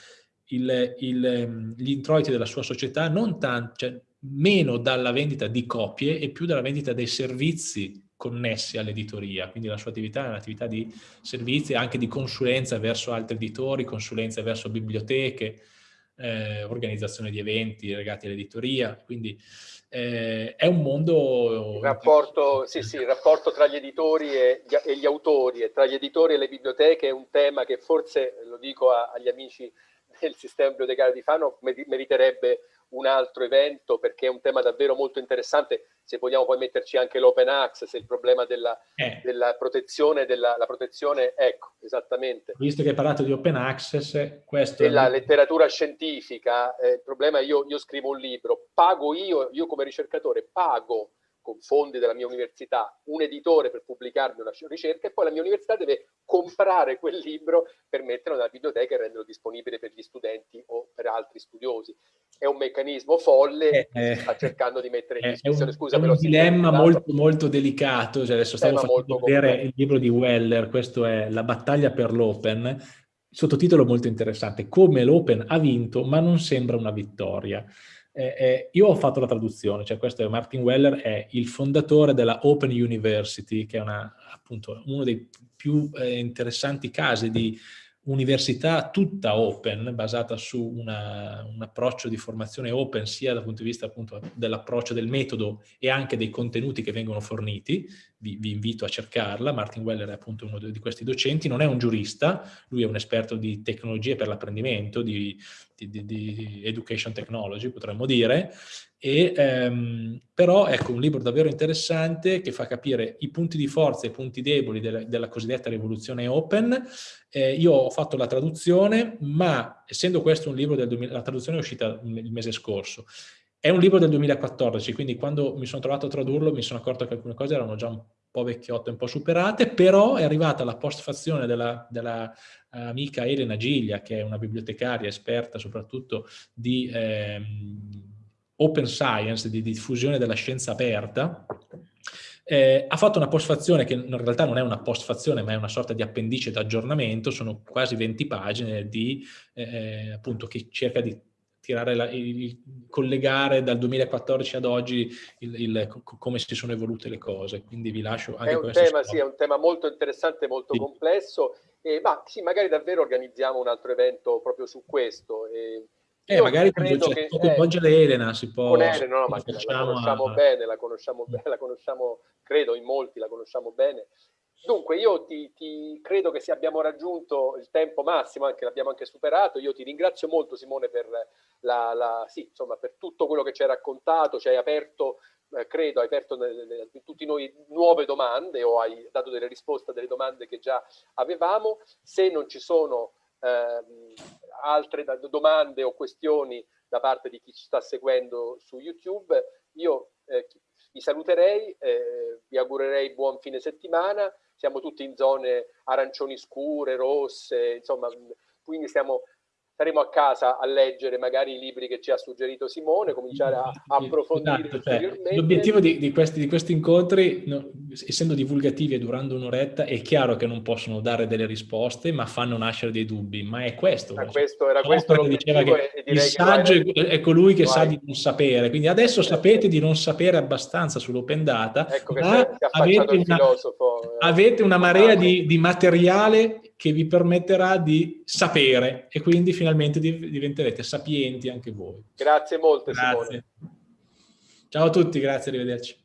il, il, ehm, gli introiti della sua società non tanto, cioè, meno dalla vendita di copie e più dalla vendita dei servizi connessi all'editoria, quindi la sua attività è un'attività di servizi anche di consulenza verso altri editori, consulenza verso biblioteche, eh, organizzazione di eventi legati all'editoria, quindi eh, è un mondo... Il rapporto, sì, sì, il rapporto tra gli editori e gli, e gli, autori e tra gli editori e le biblioteche è un tema che forse, lo dico a, agli amici del sistema bibliotecario di Fano, meriterebbe un altro evento perché è un tema davvero molto interessante, se vogliamo poi metterci anche l'open access, il problema della, eh. della protezione, della protezione, ecco, esattamente. Visto che hai parlato di open access, questo... Della è... letteratura scientifica, eh, il problema è io, io scrivo un libro, pago io, io come ricercatore pago con fondi della mia università un editore per pubblicarmi una ricerca e poi la mia università deve comprare quel libro per metterlo nella biblioteca e renderlo disponibile per gli studenti o per altri studiosi. È un meccanismo folle eh, che eh, sta cercando di mettere in discussione. Scusa, è un dilemma molto, molto delicato. Cioè adesso stavo facendo vedere complesso. il libro di Weller, questo è La battaglia per l'Open, sottotitolo molto interessante, come l'Open ha vinto ma non sembra una vittoria. Eh, eh, io ho fatto la traduzione, cioè questo è Martin Weller, è il fondatore della Open University, che è una, appunto uno dei più eh, interessanti casi di università tutta open, basata su una, un approccio di formazione open sia dal punto di vista dell'approccio del metodo e anche dei contenuti che vengono forniti, vi, vi, invito a cercarla, Martin Weller è appunto uno di questi docenti, non è un giurista, lui è un esperto di tecnologie per l'apprendimento, di, di, di, di, education technology potremmo dire, e, ehm, però ecco un libro davvero interessante che fa capire i punti di forza e i punti deboli della, della cosiddetta rivoluzione open. Eh, io ho fatto la traduzione, ma essendo questo un libro del 2000, la traduzione è uscita il mese scorso, è un libro del 2014, quindi quando mi sono trovato a tradurlo mi sono accorto che alcune cose erano già un po' vecchiotte, un po' superate, però è arrivata la postfazione della, della uh, amica Elena Giglia, che è una bibliotecaria esperta soprattutto di ehm, open science, di diffusione della scienza aperta, eh, ha fatto una postfazione che in realtà non è una postfazione ma è una sorta di appendice d'aggiornamento, sono quasi 20 pagine di, eh, appunto, che cerca di tirare la, il, collegare dal 2014 ad oggi il, il, come si sono evolute le cose. Quindi vi lascio anche è un tema, sì, è un tema molto interessante, molto sì. complesso. E, ma sì, magari davvero organizziamo un altro evento proprio su questo. E, eh, magari coinvolgere eh, Elena si può... Con Elena, no, ma la conosciamo a... bene, la conosciamo bene, la conosciamo, credo in molti la conosciamo bene. Dunque, io ti, ti, credo che abbiamo raggiunto il tempo massimo, anche l'abbiamo anche superato. Io ti ringrazio molto, Simone, per, la, la, sì, insomma, per tutto quello che ci hai raccontato, ci hai aperto, eh, credo, hai aperto nelle, tutti noi nuove domande o hai dato delle risposte a delle domande che già avevamo. Se non ci sono eh, altre domande o questioni da parte di chi ci sta seguendo su YouTube, io eh, vi saluterei, eh, vi augurerei buon fine settimana. Siamo tutti in zone arancioni scure, rosse, insomma, quindi stiamo, staremo a casa a leggere magari i libri che ci ha suggerito Simone, cominciare a, a approfondire esatto, cioè, L'obiettivo di, di, questi, di, questi, incontri, no, essendo divulgativi e durando un'oretta, è chiaro che non possono dare delle risposte, ma fanno nascere dei dubbi, ma è questo. Era questo, era questo diceva che il saggio è, è colui che sa di non sapere, quindi adesso sapete di non sapere abbastanza sull'open data, ecco ma avete una, eh, avete una marea di, di materiale che vi permetterà di sapere e quindi finalmente diventerete sapienti anche voi. Grazie molto grazie. Simone. Ciao a tutti, grazie, arrivederci.